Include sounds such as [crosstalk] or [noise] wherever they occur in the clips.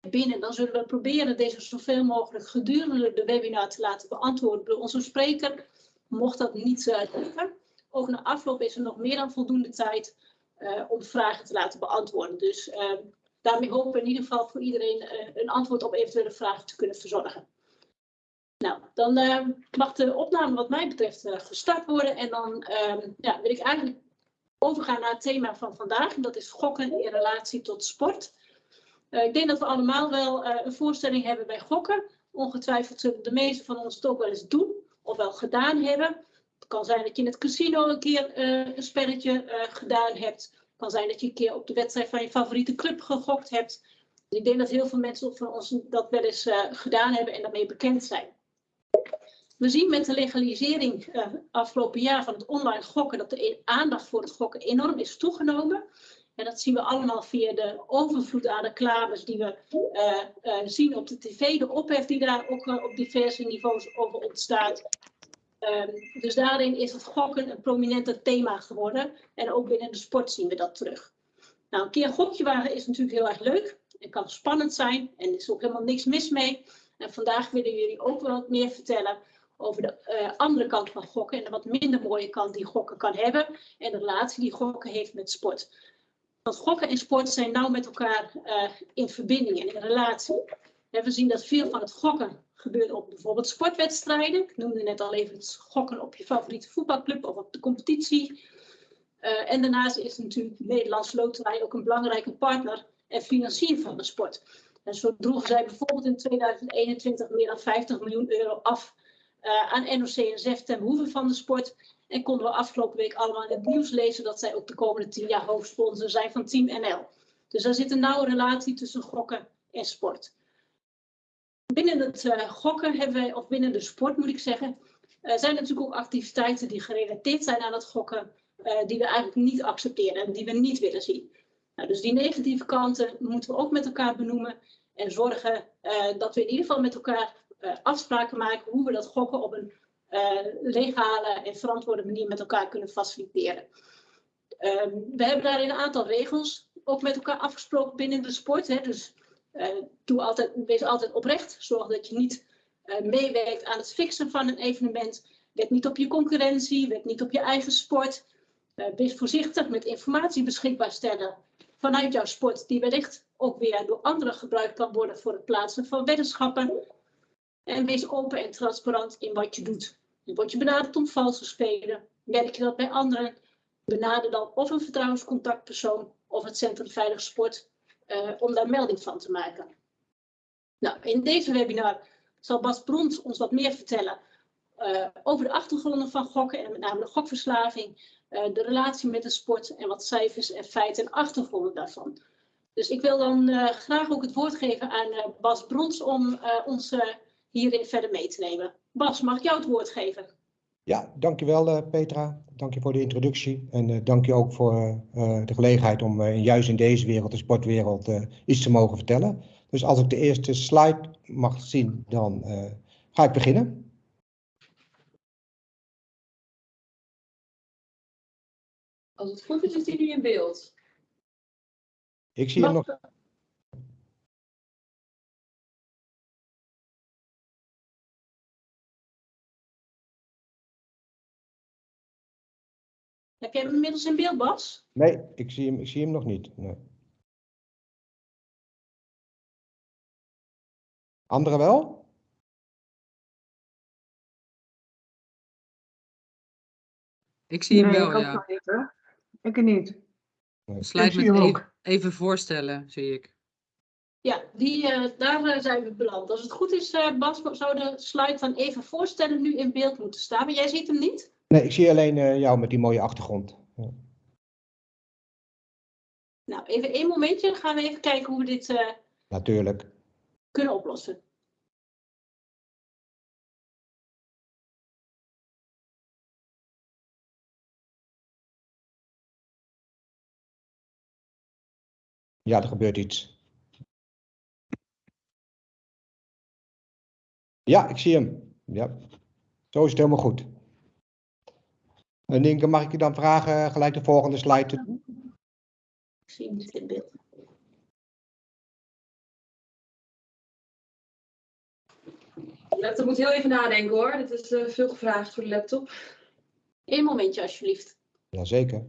binnen, dan zullen we proberen deze zoveel mogelijk gedurende de webinar te laten beantwoorden door onze spreker. Mocht dat niet lukken, ook na afloop is er nog meer dan voldoende tijd uh, om vragen te laten beantwoorden. Dus uh, daarmee hopen we in ieder geval voor iedereen een antwoord op eventuele vragen te kunnen verzorgen. Nou, dan mag de opname wat mij betreft gestart worden en dan ehm, ja, wil ik eigenlijk overgaan naar het thema van vandaag. En dat is gokken in relatie tot sport. Ik denk dat we allemaal wel een voorstelling hebben bij gokken. Ongetwijfeld zullen de meesten van ons het ook wel eens doen of wel gedaan hebben. Het kan zijn dat je in het casino een keer uh, een spelletje gedaan hebt. Het kan zijn dat je een keer op de wedstrijd van je favoriete club gegokt hebt. Ik denk dat heel veel mensen van ons dat wel eens gedaan hebben en daarmee bekend zijn. We zien met de legalisering afgelopen jaar van het online gokken dat de aandacht voor het gokken enorm is toegenomen. En dat zien we allemaal via de overvloed aan reclames die we zien op de tv, de ophef die daar ook op diverse niveaus over ontstaat. Um, dus daarin is het gokken een prominenter thema geworden. En ook binnen de sport zien we dat terug. Nou, een keer gokje wagen is natuurlijk heel erg leuk. Het kan spannend zijn en er is ook helemaal niks mis mee. En vandaag willen jullie ook wel wat meer vertellen over de andere kant van gokken. En de wat minder mooie kant die gokken kan hebben. En de relatie die gokken heeft met sport. Want gokken en sport zijn nauw met elkaar uh, in verbinding en in relatie. En we zien dat veel van het gokken gebeurt op bijvoorbeeld sportwedstrijden. Ik noemde net al even het gokken op je favoriete voetbalclub of op de competitie. Uh, en daarnaast is natuurlijk de Nederlandse Loterij ook een belangrijke partner en financier van de sport. En zo droegen zij bijvoorbeeld in 2021 meer dan 50 miljoen euro af uh, aan NOC-NSF ten behoeve van de sport. En konden we afgelopen week allemaal in het nieuws lezen dat zij ook de komende tien jaar hoofdsponsor zijn van Team NL. Dus daar zit een nauwe relatie tussen gokken en sport. Binnen het uh, gokken hebben wij, of binnen de sport moet ik zeggen, uh, zijn natuurlijk ook activiteiten die gerelateerd zijn aan het gokken, uh, die we eigenlijk niet accepteren en die we niet willen zien. Nou, dus die negatieve kanten moeten we ook met elkaar benoemen en zorgen dat we in ieder geval met elkaar afspraken maken hoe we dat gokken op een legale en verantwoorde manier met elkaar kunnen faciliteren. Ehm, we hebben daarin een aantal regels ook met elkaar afgesproken binnen de sport. Hè, dus uh, doe altijd, wees altijd oprecht. Zorg dat je niet uh, meewerkt aan het fixen van een evenement. Let niet op je concurrentie, let niet op je eigen sport. Wees voorzichtig met informatie beschikbaar stellen vanuit jouw sport, die wellicht ook weer door anderen gebruikt kan worden voor het plaatsen van weddenschappen. En wees open en transparant in wat je doet. Word je benaderd om valse spelen? Merk je dat bij anderen? Benader dan of een vertrouwenscontactpersoon of het Centrum Veilig Sport uh, om daar melding van te maken. Nou, in deze webinar zal Bas Brons ons wat meer vertellen uh, over de achtergronden van gokken en met name de gokverslaving, uh, de relatie met de sport en wat cijfers en feiten en achtergronden daarvan. Dus ik wil dan graag ook het woord geven aan Bas Brons om ons hierin verder mee te nemen. Bas, mag ik jou het woord geven? Ja, dankjewel uh, Petra. Dank je voor de introductie. En uh, dank je ook voor uh, de gelegenheid om juist in deze wereld, de sportwereld, iets te mogen vertellen. Dus als ik de eerste slide mag zien, dan ga ik beginnen. Als het goed is, is die nu in beeld. Ik zie mag... hem nog. Heb jij hem inmiddels in beeld, Bas? Nee, ik zie hem, ik zie hem nog niet. Nee. Anderen wel? Ik zie hem nee, wel, ik ja. Niet, ik niet. Nee. Slide met even, even, voorstellen, zie ik. Ja, die, uh, daar uh, zijn we beland. Als het goed is, uh, Bas, zou de slide van even voorstellen nu in beeld moeten staan. Maar jij ziet hem niet? Nee, ik zie alleen uh, jou met die mooie achtergrond. Ja. Nou, even één momentje. Dan gaan we even kijken hoe we dit uh, Natuurlijk. kunnen oplossen. Ja, er gebeurt iets. Ja, ik zie hem. Ja. Zo is het helemaal goed. En Inke, mag ik je dan vragen gelijk de volgende slide te doen? Ik zie niet in beeld. Moet heel even nadenken hoor. Dit is eh, veel gevraagd voor de laptop. Eén momentje alsjeblieft. Jazeker.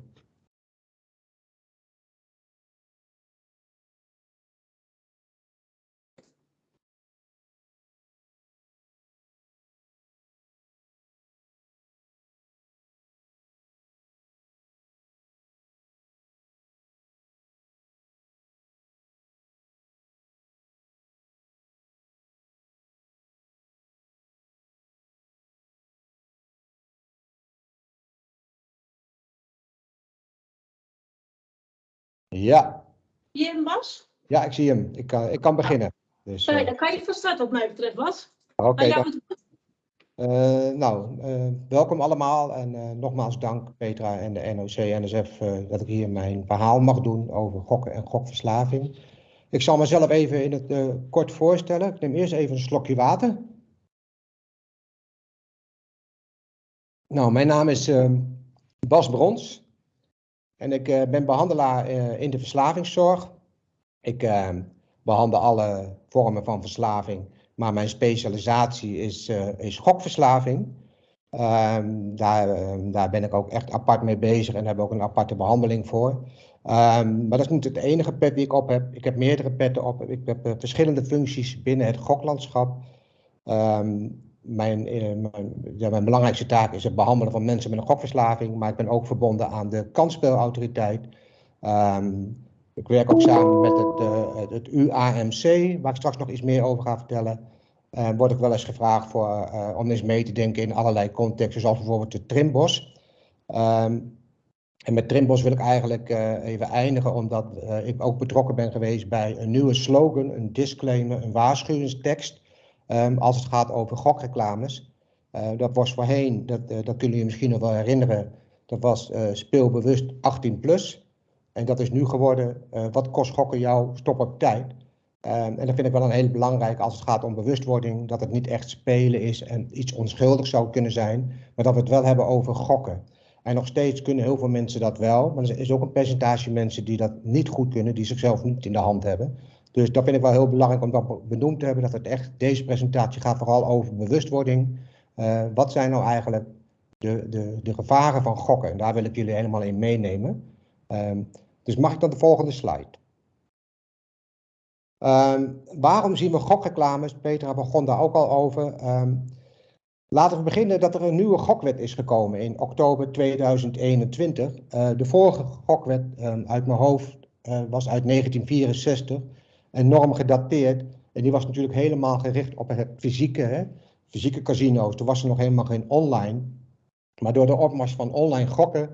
Ja. Zie je hem, Bas? Ja, ik zie hem. Ik kan, ik kan beginnen. Dus, Sorry, uh, dan kan je van start wat mij betreft, Bas. Oké. Okay, uh, nou, uh, welkom allemaal en nogmaals dank Petra en de NOC-NSF dat ik hier mijn verhaal mag doen over gokken en gokverslaving. Ik zal mezelf even in het kort voorstellen. Ik neem eerst even een slokje water. Nou, mijn naam is Bas Brons. En ik uh, ben behandelaar uh, in de verslavingszorg. Ik uh, behandel alle vormen van verslaving, maar mijn specialisatie is, is gokverslaving. Ehm, daar, ehm, daar ben ik ook echt apart mee bezig en heb ook een aparte behandeling voor. Um, maar dat is niet het enige pet die ik op heb. Ik heb meerdere petten op. Ik heb verschillende functies binnen het goklandschap. Mijn, mijn, ja, mijn, belangrijkste taak is het behandelen van mensen met een gokverslaving, maar ik ben ook verbonden aan de kansspelautoriteit. Um, ik werk ook samen met het, uh, het, UAMC, waar ik straks nog iets meer over ga vertellen. Uh, word ik wel eens gevraagd voor, uh, om eens mee te denken in allerlei contexten, zoals bijvoorbeeld de Trimbos. Um, en met Trimbos wil ik eigenlijk even eindigen, omdat ik ook betrokken ben geweest bij een nieuwe slogan, een disclaimer, een waarschuwingstekst Um, als het gaat over gokreclames. Uh, dat was voorheen, dat, uh, dat kunnen jullie misschien nog wel herinneren, dat was uh, speelbewust 18 plus. En dat is nu geworden, wat kost gokken jou, stop op tijd. Um, en dat vind ik wel een heel belangrijk als het gaat om bewustwording, dat het niet echt spelen is en iets onschuldigs zou kunnen zijn, maar dat we het wel hebben over gokken. En nog steeds kunnen heel veel mensen dat wel, maar er is ook een percentage mensen die dat niet goed kunnen, die zichzelf niet in de hand hebben. Dus dat vind ik wel heel belangrijk om dat benoemd te hebben, dat het echt, deze presentatie gaat vooral over bewustwording. Uh, wat zijn nou eigenlijk de, de, de gevaren van gokken? En daar wil ik jullie helemaal in meenemen. Um, dus mag ik dan de volgende slide? Um, waarom zien we gokreclames? Petra begon daar ook al over. Um, laten we beginnen dat er een nieuwe gokwet is gekomen in oktober 2021. Uh, de vorige gokwet uit mijn hoofd uh, was uit 1964 enorm gedateerd. En die was natuurlijk helemaal gericht op het fysieke, fysieke casino's. Toen was er nog helemaal geen online. Maar door de opmars van online gokken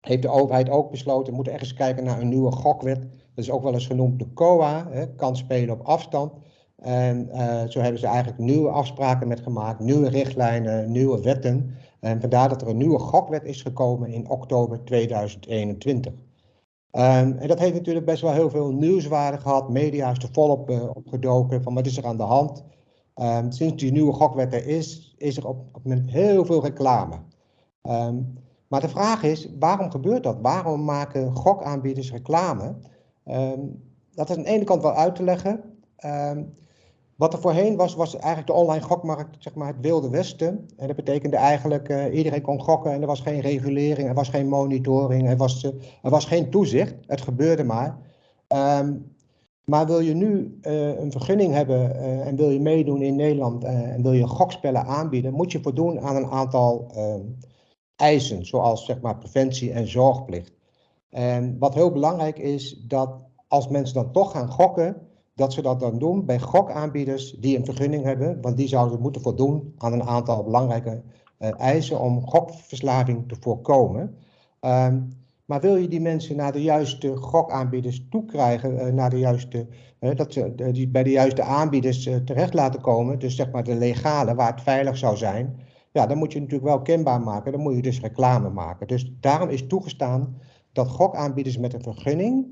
heeft de overheid ook besloten, we moeten ergens kijken naar een nieuwe gokwet. Dat is ook wel eens genoemd de COA, hè, kan spelen op afstand. En uh, zo hebben ze eigenlijk nieuwe afspraken met gemaakt, nieuwe richtlijnen, nieuwe wetten. En vandaar dat er een nieuwe gokwet is gekomen in oktober 2021. Um, en dat heeft natuurlijk best wel heel veel nieuwswaarde gehad. Media is er volop uh, opgedoken van wat is er aan de hand. Um, sinds die nieuwe gokwet er is, is er op, op het moment heel veel reclame. Um, maar de vraag is, waarom gebeurt dat? Waarom maken gokaanbieders reclame? dat is aan de ene kant wel uit te leggen. Wat er voorheen was, was eigenlijk de online gokmarkt, zeg maar het wilde westen. En dat betekende eigenlijk, uh, iedereen kon gokken en er was geen regulering, er was geen monitoring, er was, uh, er was geen toezicht. Het gebeurde maar. Um, maar wil je nu uh, een vergunning hebben en wil je meedoen in Nederland en wil je gokspellen aanbieden, moet je voldoen aan een aantal ehm, eisen, zoals zeg maar preventie en zorgplicht. En wat heel belangrijk is, dat als mensen dan toch gaan gokken, dat ze dat dan doen bij gokaanbieders die een vergunning hebben, want die zouden moeten voldoen aan een aantal belangrijke uh, eisen om gokverslaving te voorkomen. Um, maar wil je die mensen naar de juiste gokaanbieders toekrijgen, uh, naar de juiste, uh, dat ze die bij de juiste aanbieders terecht laten komen, dus zeg maar de legale, waar het veilig zou zijn, ja, dan moet je natuurlijk wel kenbaar maken, dan moet je dus reclame maken. Dus daarom is toegestaan dat gokaanbieders met een vergunning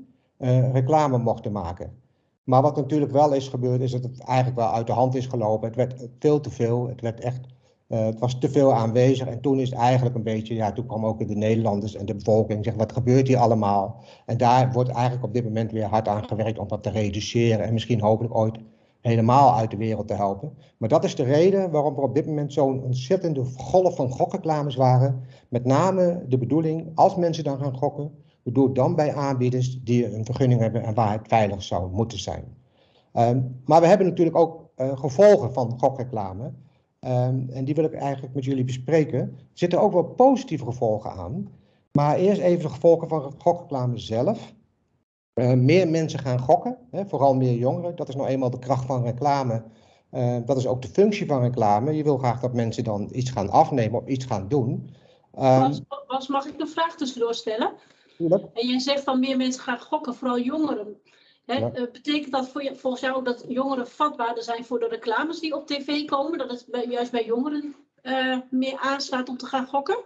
reclame mochten maken. Maar wat natuurlijk wel is gebeurd, is dat het eigenlijk wel uit de hand is gelopen. Het werd veel te veel. Het, werd echt, uh, het was te veel aanwezig. En toen is eigenlijk een beetje, ja, toen kwam ook de Nederlanders en de bevolking zeggen, wat gebeurt hier allemaal? En daar wordt eigenlijk op dit moment weer hard aan gewerkt om dat te reduceren. En misschien hopelijk ooit helemaal uit de wereld te helpen. Maar dat is de reden waarom er op dit moment zo'n ontzettende golf van gokreclames waren. Met name de bedoeling, als mensen dan gaan gokken, bedoel dan bij aanbieders die een vergunning hebben en waar het veilig zou moeten zijn. Ehm, maar we hebben natuurlijk ook uh, gevolgen van gokreclame. Um, en die wil ik eigenlijk met jullie bespreken. Er zitten ook wel positieve gevolgen aan. Maar eerst even de gevolgen van gokreclame zelf. Uh, meer mensen gaan gokken, hè, vooral meer jongeren. Dat is nou eenmaal de kracht van reclame. Uh, dat is ook de functie van reclame. Je wil graag dat mensen dan iets gaan afnemen of iets gaan doen. Um, Bas, mag ik een vraag tussendoor stellen? Tuurlijk. En jij zegt van meer mensen gaan gokken, vooral jongeren. Hè, ja. uh, betekent dat voor je, volgens jou dat jongeren vatbaarder zijn voor de reclames die op tv komen? Dat het bij, juist bij jongeren meer aanslaat om te gaan gokken?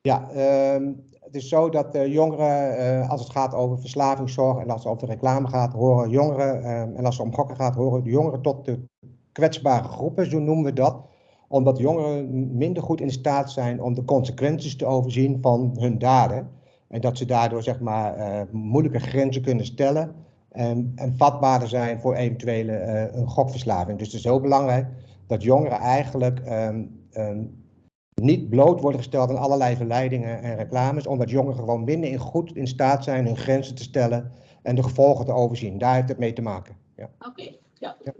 Ja, um, het is zo dat uh, jongeren, uh, als het gaat over verslavingszorg en als het over reclame gaat, horen jongeren, uh, en als het om gokken gaat, horen de jongeren tot de kwetsbare groepen, zo noemen we dat. Omdat jongeren minder goed in staat zijn om de consequenties te overzien van hun daden. En dat ze daardoor zeg maar moeilijke grenzen kunnen stellen en, en vatbaarder zijn voor eventuele een gokverslaving. Dus het is heel belangrijk dat jongeren eigenlijk um, um, niet bloot worden gesteld aan allerlei verleidingen en reclames, omdat jongeren gewoon minder in goed in staat zijn hun grenzen te stellen en de gevolgen te overzien. Daar heeft het mee te maken. Ja. Oké, okay, ja. ja.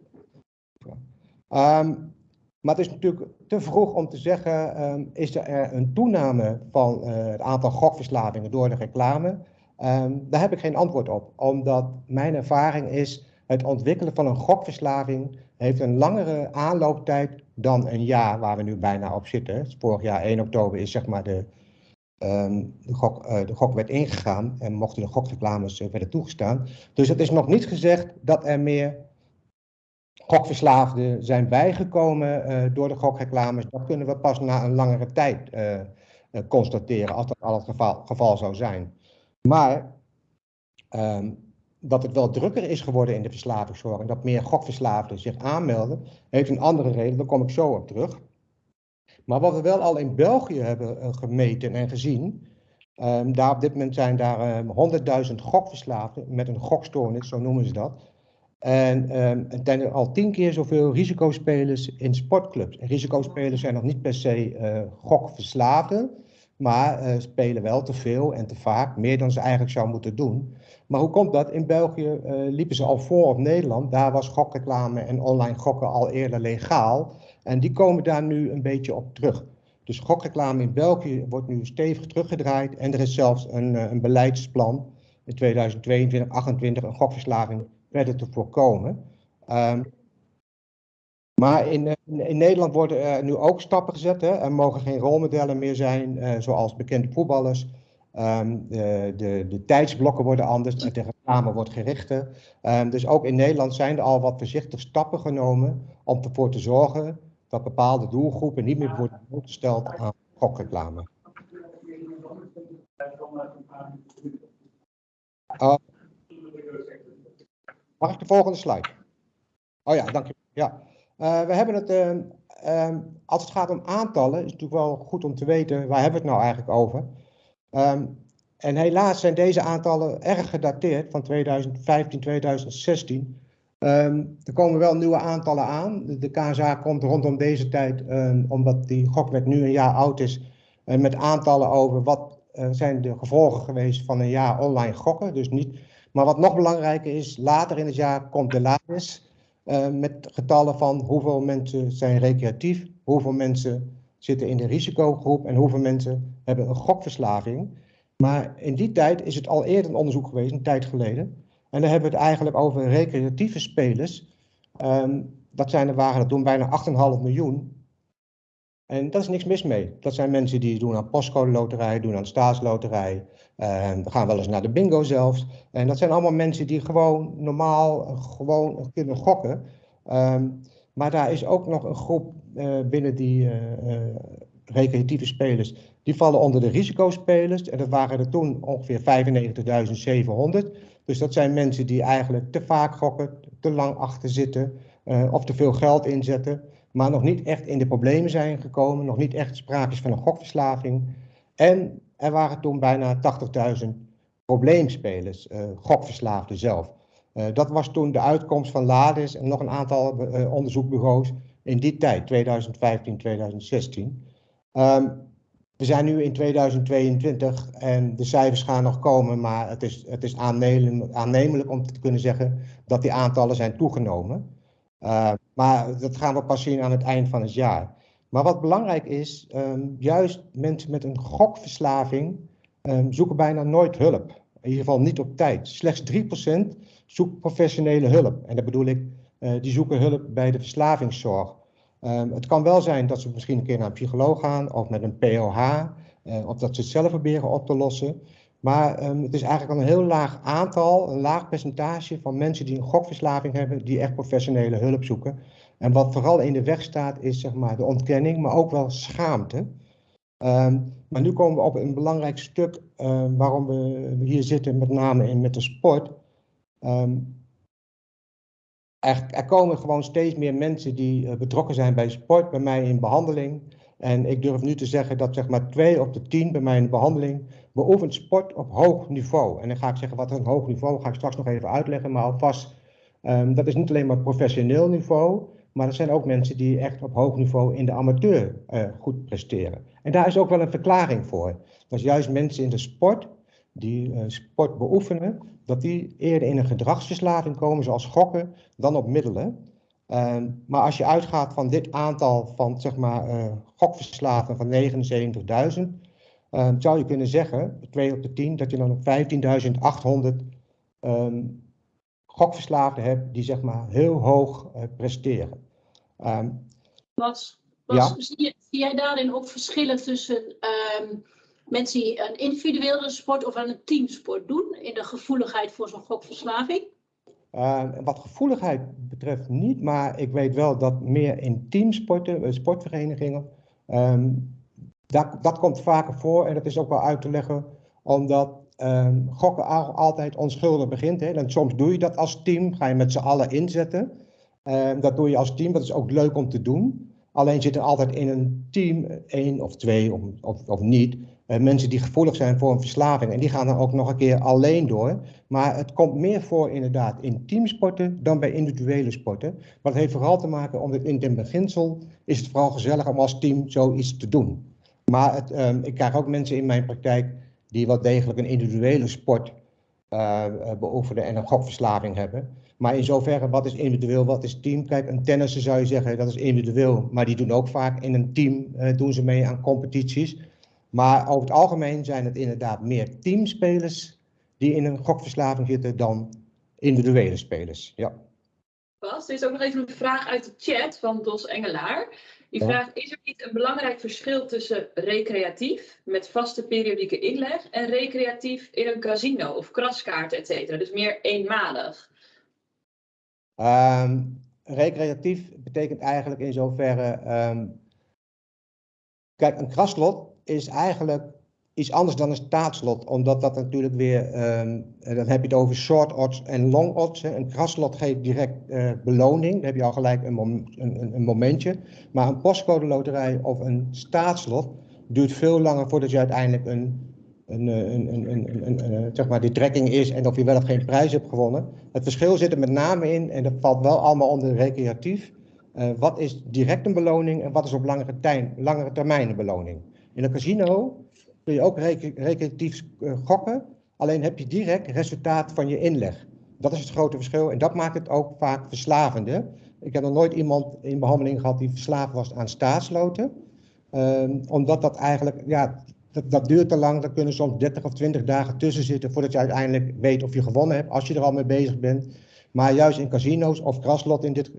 ja. Um, maar het is natuurlijk vroeg om te zeggen, um, is er een toename van uh, het aantal gokverslavingen door de reclame? Um, daar heb ik geen antwoord op, omdat mijn ervaring is, het ontwikkelen van een gokverslaving heeft een langere aanlooptijd dan een jaar waar we nu bijna op zitten. Vorig jaar 1 oktober is zeg maar de, um, de, gok, uh, de gokwet ingegaan en mochten de gokreclames uh, werden toegestaan. Dus het is nog niet gezegd dat er meer gokverslaafden zijn bijgekomen uh, door de gokreclames. Dat kunnen we pas na een langere tijd constateren, als dat al het geval, geval zou zijn. Maar um, dat het wel drukker is geworden in de verslavingszorg en dat meer gokverslaafden zich aanmelden, heeft een andere reden, daar kom ik zo op terug. Maar wat we wel al in België hebben gemeten en gezien, um, daar op dit moment zijn daar um, 100.000 gokverslaafden met een gokstoornis, zo noemen ze dat. En um, er zijn al tien keer zoveel risicospelers in sportclubs. En risicospelers zijn nog niet per se uh, gokverslaafden, maar uh, spelen wel te veel en te vaak, meer dan ze eigenlijk zou moeten doen. Maar hoe komt dat? In België uh, liepen ze al voor op Nederland. Daar was gokreclame en online gokken al eerder legaal. En die komen daar nu een beetje op terug. Dus gokreclame in België wordt nu stevig teruggedraaid. En er is zelfs een, een beleidsplan in 2022, 2028 een gokverslaving verder te voorkomen. Um, maar in, in, Nederland worden nu ook stappen gezet. Hè. Er mogen geen rolmodellen meer zijn, uh, zoals bekende voetballers. Um, de, de, de, tijdsblokken worden anders, de reclame wordt gerichter. Um, dus ook in Nederland zijn er al wat voorzichtig stappen genomen om ervoor te zorgen dat bepaalde doelgroepen niet meer worden blootgesteld aan gokreclame. Uh, mag ik de volgende slide? Oh ja, dank je. Ja. Uh, we hebben het, uh, uh, als het gaat om aantallen, is het natuurlijk wel goed om te weten waar hebben we het nou eigenlijk over. Um, en helaas zijn deze aantallen erg gedateerd van 2015, 2016. Um, er komen wel nieuwe aantallen aan. De KSA komt rondom deze tijd, omdat die gokwet nu een jaar oud is, uh, met aantallen over wat uh, zijn de gevolgen geweest van een jaar online gokken. Dus niet, maar wat nog belangrijker is, later in het jaar komt de LADIS uh, met getallen van hoeveel mensen zijn recreatief, hoeveel mensen zitten in de risicogroep en hoeveel mensen hebben een gokverslaving. Maar in die tijd is het al eerder een onderzoek geweest, een tijd geleden. En dan hebben we het eigenlijk over recreatieve spelers. Um, dat zijn er waren er toen bijna 8,5 miljoen. En daar is niks mis mee. Dat zijn mensen die doen aan postcode loterij, doen aan staatsloterij. Uh, gaan wel eens naar de bingo zelfs. En dat zijn allemaal mensen die gewoon normaal gewoon kunnen gokken. Um, maar daar is ook nog een groep uh, binnen die uh, recreatieve spelers. Die vallen onder de risicospelers. En dat waren er toen ongeveer 95.700. Dus dat zijn mensen die eigenlijk te vaak gokken, te lang achter zitten of te veel geld inzetten. Maar nog niet echt in de problemen zijn gekomen. Nog niet echt sprake is van een gokverslaving. En er waren toen bijna 80.000 probleemspelers, gokverslaafden zelf. dat was toen de uitkomst van LADIS en nog een aantal onderzoekbureaus in die tijd, 2015, 2016. We zijn nu in 2022 en de cijfers gaan nog komen, maar het is, het is aannemelijk om te kunnen zeggen dat die aantallen zijn toegenomen. Uh, maar dat gaan we pas zien aan het eind van het jaar. Maar wat belangrijk is, um, juist mensen met een gokverslaving um, zoeken bijna nooit hulp. In ieder geval niet op tijd. Slechts 3% zoekt professionele hulp. En dat bedoel ik, uh, die zoeken hulp bij de verslavingszorg. Um, het kan wel zijn dat ze misschien een keer naar een psycholoog gaan of met een POH, eh, of dat ze het zelf proberen op te lossen. Maar um, het is eigenlijk al een heel laag aantal, een laag percentage van mensen die een gokverslaving hebben, die echt professionele hulp zoeken. En wat vooral in de weg staat, is zeg maar de ontkenning, maar ook wel schaamte. Um, maar nu komen we op een belangrijk stuk waarom we hier zitten, met name in met de sport. Er, er, komen gewoon steeds meer mensen die uh, betrokken zijn bij sport, bij mij in behandeling. En ik durf nu te zeggen dat zeg maar twee op de tien bij mij in de behandeling beoefent sport op hoog niveau. En dan ga ik zeggen wat een hoog niveau, ga ik straks nog even uitleggen, maar alvast, um, dat is niet alleen maar professioneel niveau, maar er zijn ook mensen die echt op hoog niveau in de amateur uh, goed presteren. En daar is ook wel een verklaring voor. Dat is juist mensen in de sport die uh, sport beoefenen, dat die eerder in een gedragsverslaving komen, zoals gokken, dan op middelen. Uh, maar als je uitgaat van dit aantal van zeg maar uh, gokverslaven van 79.000, uh, zou je kunnen zeggen, 2 op de 10, dat je dan 15.800 um, gokverslaafden hebt die zeg maar heel hoog uh, presteren. Um, Bas, Bas ja? zie, je, zie, jij daarin ook verschillen tussen mensen die een individuele sport of een teamsport doen in de gevoeligheid voor zo'n gokverslaving? Uh, wat gevoeligheid betreft niet, maar ik weet wel dat meer in teamsporten, eh, sportverenigingen, um, dat, dat komt vaker voor en dat is ook wel uit te leggen, omdat um, gokken altijd onschuldig begint. Hè. En soms doe je dat als team, ga je met z'n allen inzetten. Um, dat doe je als team, dat is ook leuk om te doen. Alleen zit er altijd in een team één of twee of, of, of niet uh, mensen die gevoelig zijn voor een verslaving. En die gaan dan ook nog een keer alleen door. Maar het komt meer voor inderdaad in teamsporten dan bij individuele sporten. Maar het heeft vooral te maken, omdat in het beginsel is het vooral gezellig om als team zoiets te doen. Maar um, ik krijg ook mensen in mijn praktijk die wel degelijk een individuele sport uh, beoefenen en een gokverslaving hebben. Maar in zoverre, wat is individueel, wat is team? Kijk, een tennisser zou je zeggen, dat is individueel. Maar die doen ook vaak in een team, uh, doen ze mee aan competities. Maar over het algemeen zijn het inderdaad meer teamspelers die in een gokverslaving zitten dan individuele spelers. Ja. Bas, er is ook nog even een vraag uit de chat van Dos Engelaar. Die ja. vraagt, is er niet een belangrijk verschil tussen recreatief, met vaste periodieke inleg, en recreatief in een casino of kraskaart, et cetera? Dus meer eenmalig. Um, recreatief betekent eigenlijk in zoverre, um, kijk, een kraslot is eigenlijk iets anders dan een staatslot, omdat dat natuurlijk weer, um, dan heb je het over short odds en long odds. Een kraslot geeft direct uh, beloning, dan heb je al gelijk een, een, een, momentje. Maar een postcode loterij of een staatslot duurt veel langer voordat je uiteindelijk een, een, een, een, zeg maar die trekking is en of je wel of geen prijs hebt gewonnen. Het verschil zit er met name in, en dat valt wel allemaal onder recreatief, wat is direct een beloning en wat is op langere, langere termijn een beloning. In een casino kun je ook recreatief eh, gokken, alleen heb je direct resultaat van je inleg. Dat is het grote verschil en dat maakt het ook vaak verslavende. Ik heb nog nooit iemand in behandeling gehad die verslaafd was aan staatsloten. Um, omdat dat eigenlijk, ja, dat, dat, duurt te lang. Er kunnen soms 30 of 20 dagen tussen zitten voordat je uiteindelijk weet of je gewonnen hebt, als je er al mee bezig bent. Maar juist in casino's of kraslot in dit,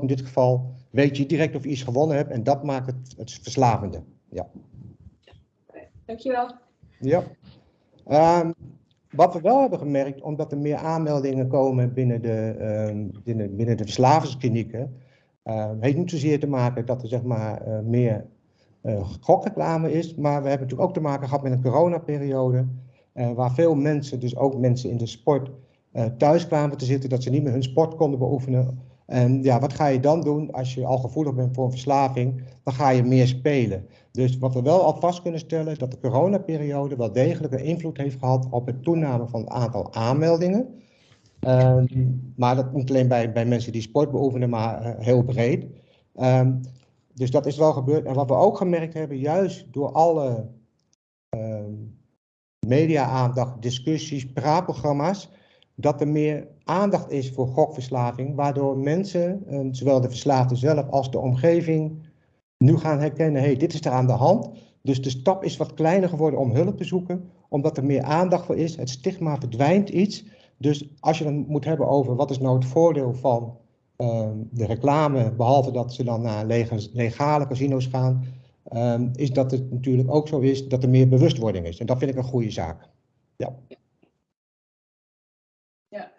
in dit geval, weet je direct of je iets gewonnen hebt en dat maakt het, het verslavende. Ja. Dankjewel. Ja. Um, wat we wel hebben gemerkt, omdat er meer aanmeldingen komen binnen de, um, binnen, binnen de verslavingsklinieken, uh, heeft niet zozeer te maken dat er zeg maar uh, meer uh, gokreclame is, maar we hebben natuurlijk ook te maken gehad met een coronaperiode, uh, waar veel mensen, dus ook mensen in de sport, thuis kwamen te zitten, dat ze niet meer hun sport konden beoefenen. En ja, wat ga je dan doen als je al gevoelig bent voor een verslaving? Dan ga je meer spelen. Dus wat we wel al vast kunnen stellen, dat de coronaperiode wel degelijk een invloed heeft gehad op het toename van het aantal aanmeldingen. Ehm, maar dat niet alleen bij, bij mensen die sport beoefenen, maar heel breed. Ehm, dus dat is wel gebeurd. En wat we ook gemerkt hebben, juist door alle ehm, media-aandacht, discussies, praatprogramma's, dat er meer aandacht is voor gokverslaving, waardoor mensen, ehm, zowel de verslaafde zelf als de omgeving, nu gaan herkennen, hé, hey, dit is er aan de hand. Dus de stap is wat kleiner geworden om hulp te zoeken, omdat er meer aandacht voor is. Het stigma verdwijnt iets. Dus als je dan moet hebben over wat is nou het voordeel van Ehm, de reclame, behalve dat ze dan naar legale casino's gaan, um, is dat het natuurlijk ook zo is dat er meer bewustwording is. En dat vind ik een goede zaak. Ja. Ja.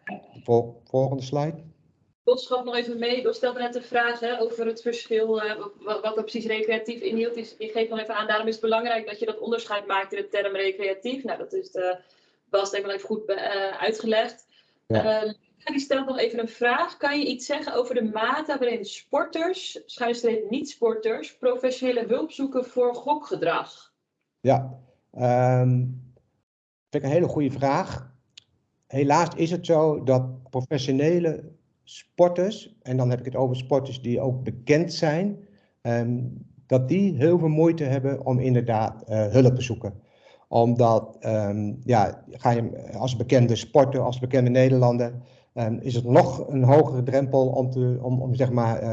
Vol, volgende slide. Bos gaf nog even mee. Bos stelde net de vraag hè, over het verschil, uh, wat, wat er precies recreatief inhield. Die, die geeft nog even aan, daarom is het belangrijk dat je dat onderscheid maakt in de term recreatief. Nou, dat is de, Bas denk ik wel even goed uh, uitgelegd. Ja. Uh, die stelt nog even een vraag. Kan je iets zeggen over de mate waarin sporters, schuinstreep niet-sporters, professionele hulp zoeken voor gokgedrag? Ja, um, vind ik een hele goede vraag. Helaas is het zo dat professionele sporters, en dan heb ik het over sporters die ook bekend zijn, um, dat die heel veel moeite hebben om inderdaad uh, hulp te zoeken. Omdat, um, ja, ga je als bekende sporter, als bekende Nederlander, um, is het nog een hogere drempel om, te, om, om zeg maar,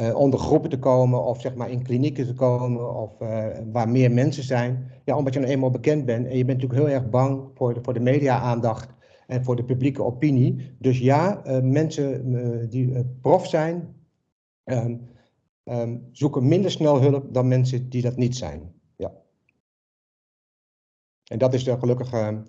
uh, onder groepen te komen of zeg maar in klinieken te komen of uh, waar meer mensen zijn. Ja, omdat je nou eenmaal bekend bent en je bent natuurlijk heel erg bang voor de, voor de media-aandacht en voor de publieke opinie. Dus ja, mensen die prof zijn, um, um, zoeken minder snel hulp dan mensen die dat niet zijn. Ja. En dat is de gelukkige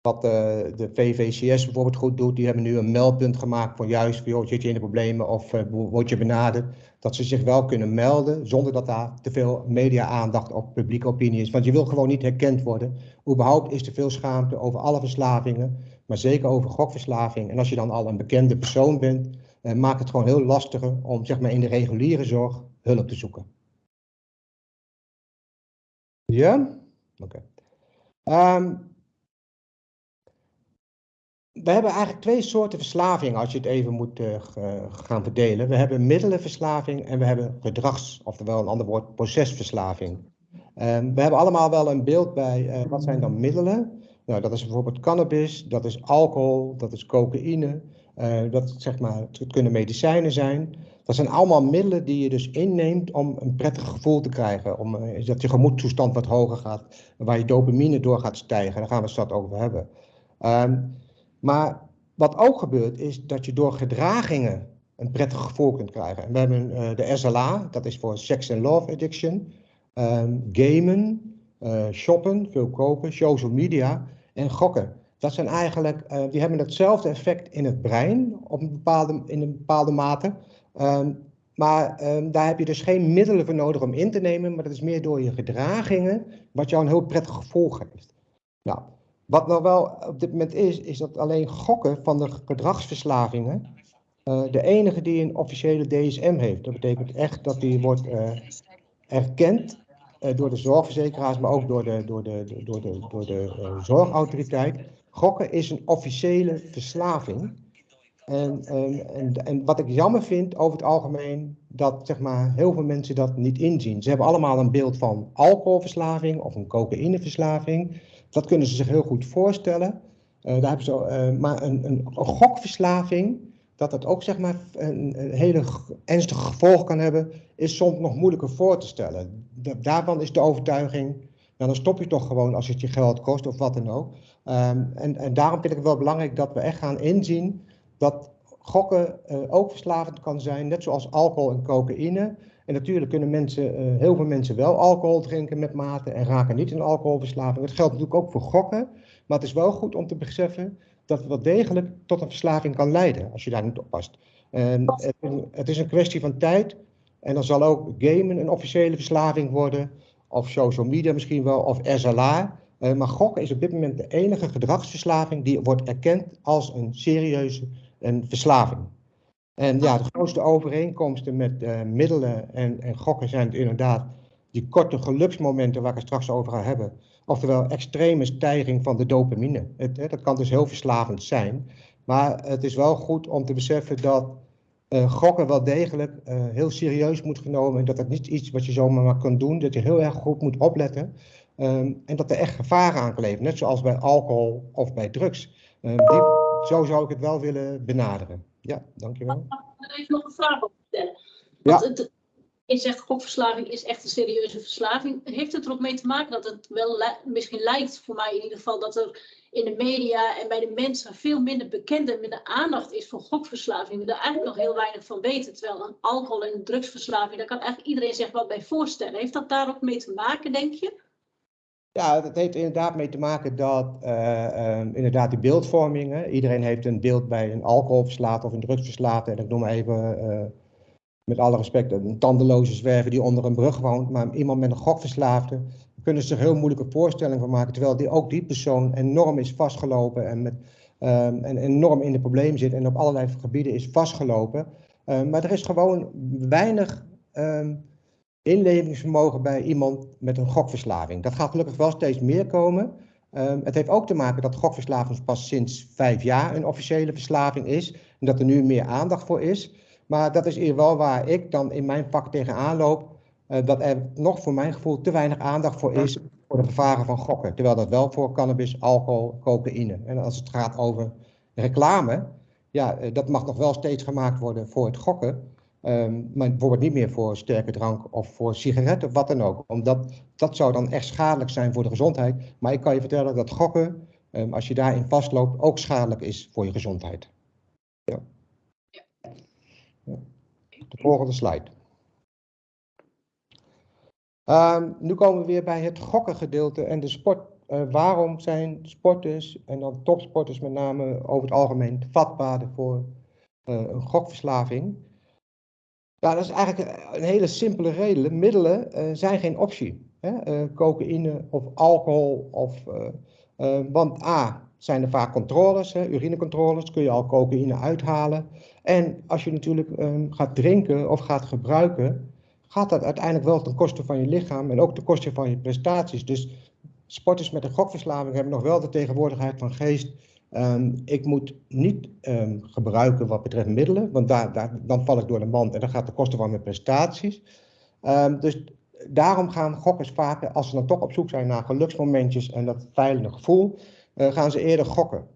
wat uh, de VVCS bijvoorbeeld goed doet, die hebben nu een meldpunt gemaakt van juist, joh, zit je in de problemen of uh, word je benaderd, dat ze zich wel kunnen melden zonder dat daar te veel media-aandacht of publieke opinie is. Want je wil gewoon niet herkend worden. Überhaupt is er veel schaamte over alle verslavingen, maar zeker over gokverslaving. En als je dan al een bekende persoon bent, uh, maakt het gewoon heel lastiger om zeg maar, in de reguliere zorg hulp te zoeken. Ja? Oké. Ehm, we hebben eigenlijk twee soorten verslaving als je het even moet uh, gaan verdelen. We hebben middelenverslaving en we hebben gedrags, oftewel een ander woord, procesverslaving. Um, we hebben allemaal wel een beeld bij uh, wat zijn dan middelen. Nou, dat is bijvoorbeeld cannabis, dat is alcohol, dat is cocaïne, dat zeg maar, het kunnen medicijnen zijn. Dat zijn allemaal middelen die je dus inneemt om een prettig gevoel te krijgen. Om, dat je gemoedstoestand wat hoger gaat, waar je dopamine door gaat stijgen. Daar gaan we het straks over hebben. Um, maar wat ook gebeurt is dat je door gedragingen een prettig gevoel kunt krijgen. En we hebben uh, de SLA, dat is voor Sex and Love Addiction, um, gamen, uh, shoppen, veel kopen, social media en gokken. Dat zijn eigenlijk, uh, die hebben hetzelfde effect in het brein op een bepaalde, in een bepaalde mate. Um, maar um, daar heb je dus geen middelen voor nodig om in te nemen, maar dat is meer door je gedragingen wat jou een heel prettig gevoel geeft. Nou, wat nou wel op dit moment is, is dat alleen gokken van de gedragsverslavingen uh, de enige die een officiële DSM heeft. Dat betekent echt dat die wordt uh, erkend uh, door de zorgverzekeraars, maar ook door de, door de, door de, door de zorgautoriteit. Gokken is een officiële verslaving. En, en, en, en, wat ik jammer vind over het algemeen, dat zeg maar, heel veel mensen dat niet inzien. Ze hebben allemaal een beeld van alcoholverslaving of een cocaïneverslaving. Dat kunnen ze zich heel goed voorstellen. Uh, daar hebben ze, uh, maar een, een, gokverslaving, dat dat ook zeg maar, een, hele ernstige gevolg kan hebben, is soms nog moeilijker voor te stellen. Daarvan is de overtuiging, nou, dan stop je toch gewoon als het je geld kost of wat dan ook. Um, en, en daarom vind ik het wel belangrijk dat we echt gaan inzien dat gokken uh, ook verslavend kan zijn, net zoals alcohol en cocaïne. En natuurlijk kunnen mensen, uh, heel veel mensen wel alcohol drinken met mate en raken niet in alcoholverslaving. Dat geldt natuurlijk ook voor gokken. Maar het is wel goed om te beseffen dat het wel degelijk tot een verslaving kan leiden als je daar niet oppast. En het, is een kwestie van tijd. En dan zal ook gamen een officiële verslaving worden. Of social media misschien wel, of SLA. Uh, maar gokken is op dit moment de enige gedragsverslaving die wordt erkend als een serieuze een verslaving. En ja, de grootste overeenkomsten met uh, middelen en, en gokken zijn inderdaad die korte geluksmomenten waar ik het straks over ga hebben. Oftewel extreme stijging van de dopamine. Het, hè, dat kan dus heel verslavend zijn. Maar het is wel goed om te beseffen dat uh, gokken wel degelijk uh, heel serieus moet genomen. En dat dat niet iets wat je zomaar maar kan doen. Dat je heel erg goed moet opletten. Um, en dat er echt gevaren aan kleven. Net zoals bij alcohol of bij drugs. Um, die, zo zou ik het wel willen benaderen. Ja, dankjewel. Mag ik even nog een vraag op stellen? Want ja. het, je zegt gokverslaving is echt een serieuze verslaving. Heeft het er ook mee te maken dat het wel misschien lijkt, voor mij in ieder geval, dat er in de media en bij de mensen veel minder bekend en minder aandacht is voor gokverslaving. We daar eigenlijk nog heel weinig van weten. Terwijl een alcohol- en drugsverslaving, daar kan eigenlijk iedereen zich wat bij voorstellen. Heeft dat daar ook mee te maken, denk je? Ja, dat heeft inderdaad mee te maken dat uh, um, inderdaad die beeldvorming. Iedereen heeft een beeld bij een alcoholverslaafde of een drugsverslaafde. En ik noem even, uh, met alle respect, een tandeloze zwerver die onder een brug woont. Maar iemand met een gokverslaafde kunnen ze zich heel moeilijke voorstellingen van maken. Terwijl die, ook die persoon enorm is vastgelopen en, met, um, en enorm in de problemen zit en op allerlei gebieden is vastgelopen. Um, maar er is gewoon weinig um, inlevingsvermogen bij iemand met een gokverslaving. Dat gaat gelukkig wel steeds meer komen. het heeft ook te maken dat gokverslaving pas sinds vijf jaar een officiële verslaving is. En dat er nu meer aandacht voor is. Maar dat is hier wel waar ik dan in mijn vak tegenaan loop. Uh, dat er nog voor mijn gevoel te weinig aandacht voor is voor de gevaren van gokken. Terwijl dat wel voor cannabis, alcohol, cocaïne. En als het gaat over reclame, ja, uh, dat mag nog wel steeds gemaakt worden voor het gokken. Um, maar bijvoorbeeld niet meer voor sterke drank of voor sigaretten wat dan ook. Omdat dat zou dan echt schadelijk zijn voor de gezondheid. Maar ik kan je vertellen dat gokken, um, als je daarin vastloopt, ook schadelijk is voor je gezondheid. Ja. De volgende slide. Um, nu komen we weer bij het gokken gedeelte en de sport. Uh, waarom zijn sporters, en dan topsporters met name over het algemeen, vatbaarder voor uh, een gokverslaving? Ja, dat is eigenlijk een hele simpele reden. Middelen uh, zijn geen optie. Hè? cocaïne of alcohol. Of, want A, zijn er vaak controles, hè, urinecontroles, kun je al cocaïne uithalen. En als je natuurlijk um, gaat drinken of gaat gebruiken, gaat dat uiteindelijk wel ten koste van je lichaam en ook ten koste van je prestaties. Dus sporters met een gokverslaving hebben nog wel de tegenwoordigheid van geest. Um, ik moet niet um, gebruiken wat betreft middelen, want daar, daar, dan val ik door de mand en dan gaat de kosten van mijn prestaties. Um, dus daarom gaan gokkers vaker, als ze dan toch op zoek zijn naar geluksmomentjes en dat veilige gevoel, uh, gaan ze eerder gokken.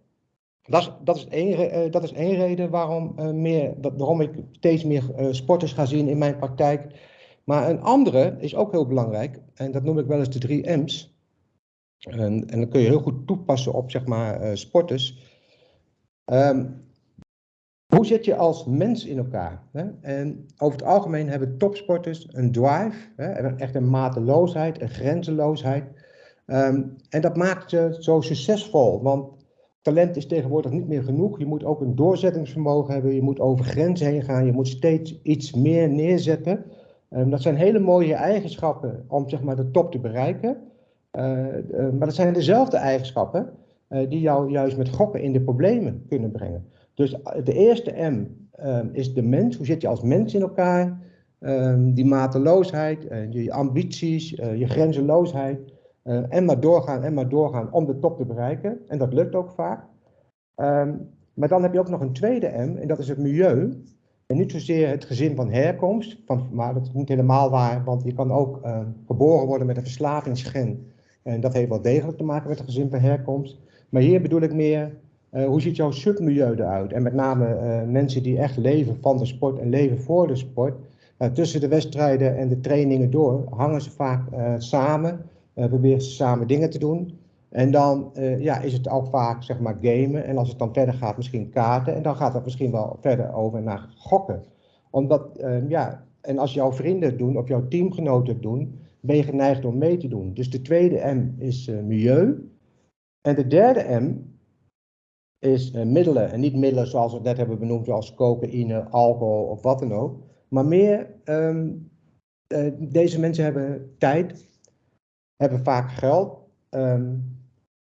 Dat is, dat is, één, uh, dat is één reden waarom, uh, meer, waarom ik steeds meer sporters ga zien in mijn praktijk maar een andere is ook heel belangrijk, en dat noem ik wel eens de drie M's. En, en dat kun je heel goed toepassen op zeg maar, uh, sporters. Um, hoe zit je als mens in elkaar? Hè? En over het algemeen hebben topsporters een drive, hè? echt een mateloosheid, een grenzeloosheid. Um, en dat maakt ze zo succesvol, want talent is tegenwoordig niet meer genoeg. Je moet ook een doorzettingsvermogen hebben, je moet over grenzen heen gaan, je moet steeds iets meer neerzetten. Um, dat zijn hele mooie eigenschappen om zeg maar, de top te bereiken. Uh, uh, maar dat zijn dezelfde eigenschappen uh, die jou juist met gokken in de problemen kunnen brengen. Dus de eerste M is de mens. Hoe zit je als mens in elkaar? Um, die mateloosheid, je ambities, je grenzeloosheid. en maar doorgaan en maar doorgaan om de top te bereiken. En dat lukt ook vaak. maar dan heb je ook nog een tweede M en dat is het milieu. En niet zozeer het gezin van herkomst, maar dat is niet helemaal waar, want je kan ook uh, geboren worden met een verslavingsgen. En dat heeft wel degelijk te maken met het gezin van herkomst. Maar hier bedoel ik meer, uh, hoe ziet jouw submilieu eruit? En met name uh, mensen die echt leven van de sport en leven voor de sport. tussen de wedstrijden en de trainingen door hangen ze vaak samen, proberen ze samen dingen te doen. En dan ja, is het ook vaak zeg maar gamen. En als het dan verder gaat, misschien kaarten. En dan gaat het misschien wel verder over naar gokken. Omdat, ja, en als jouw vrienden het doen of jouw teamgenoten het doen, ben je geneigd om mee te doen. Dus de tweede M is uh, milieu. En de derde M is middelen. En niet middelen zoals we net hebben benoemd, zoals cocaïne, alcohol of wat dan ook. Maar meer, um, deze mensen hebben tijd, hebben vaak geld. Um,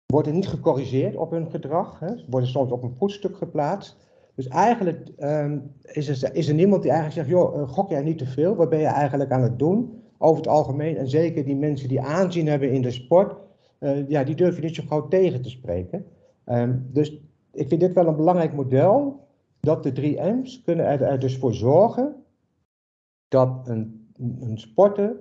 worden niet gecorrigeerd op hun gedrag. Hè. Worden soms op een voetstuk geplaatst. Dus eigenlijk um, is, er, is er niemand die eigenlijk zegt, joh, gok jij niet te veel? Wat ben je eigenlijk aan het doen? Over het algemeen, en zeker die mensen die aanzien hebben in de sport, ja, die durf je niet zo gauw tegen te spreken. Ehm, dus ik vind dit wel een belangrijk model, dat de drie M's kunnen er, dus voor zorgen dat een, een sporter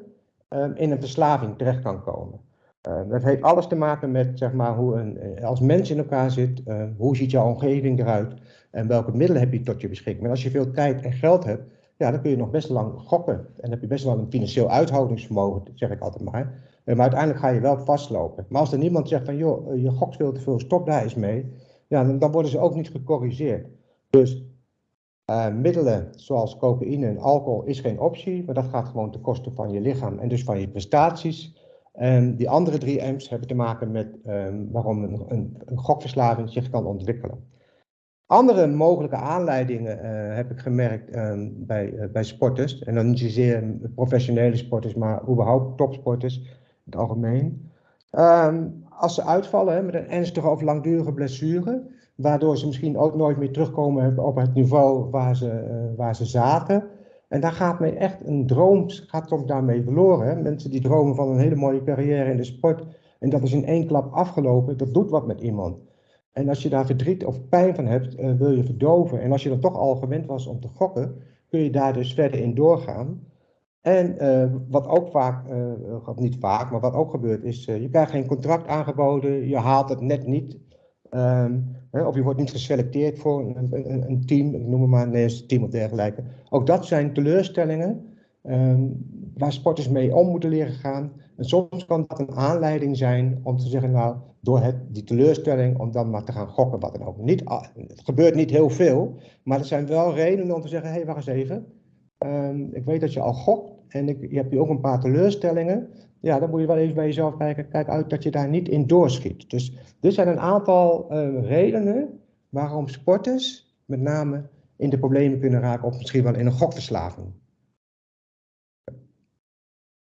ehm, in een verslaving terecht kan komen. Uh, dat heeft alles te maken met zeg maar, hoe een, eh, als mens in elkaar zit, hoe ziet jouw omgeving eruit en welke middelen heb je tot je beschikking. En als je veel tijd en geld hebt, ja, dan kun je nog best lang gokken. En heb je best wel een financieel uithoudingsvermogen, zeg ik altijd maar. maar uiteindelijk ga je wel vastlopen. Maar als er niemand zegt van, joh, je gokt veel te veel, stop daar eens mee. Ja, dan, worden ze ook niet gecorrigeerd. Dus middelen zoals cocaïne en alcohol is geen optie, maar dat gaat gewoon ten koste van je lichaam en dus van je prestaties. En die andere drie M's hebben te maken met um, waarom een, gokverslaving zich kan ontwikkelen. Andere mogelijke aanleidingen uh, heb ik gemerkt um, bij, uh, bij sporters, en dan niet zozeer professionele sporters, maar überhaupt topsporters in het algemeen. Um, als ze uitvallen met een ernstige of langdurige blessure, waardoor ze misschien ook nooit meer terugkomen op het niveau waar ze, waar ze zaten, en daar gaat mij echt een droom, gaat soms daarmee verloren. Hè? Mensen die dromen van een hele mooie carrière in de sport en dat is in één klap afgelopen, dat doet wat met iemand. En als je daar verdriet of pijn van hebt, uh, wil je verdoven. En als je dan toch al gewend was om te gokken, kun je daar dus verder in doorgaan. En uh, wat ook vaak, uh, niet vaak, maar wat ook gebeurt is, je krijgt geen contract aangeboden, je haalt het net niet. Um, of je wordt niet geselecteerd voor een, een, een team, ik noem het maar een team of dergelijke. Ook dat zijn teleurstellingen um, waar sporters mee om moeten leren gaan. En soms kan dat een aanleiding zijn om te zeggen, nou, door het, die teleurstelling, om dan maar te gaan gokken, wat dan ook. Niet, het gebeurt niet heel veel, maar er zijn wel redenen om te zeggen, hé, hey, wacht eens even. Um, ik weet dat je al gokt en ik, je hebt hier ook een paar teleurstellingen ja, dan moet je wel even bij jezelf kijken. Kijk uit dat je daar niet in doorschiet. Dus dit zijn een aantal uh, redenen waarom sporters met name in de problemen kunnen raken of misschien wel in een gokverslaving.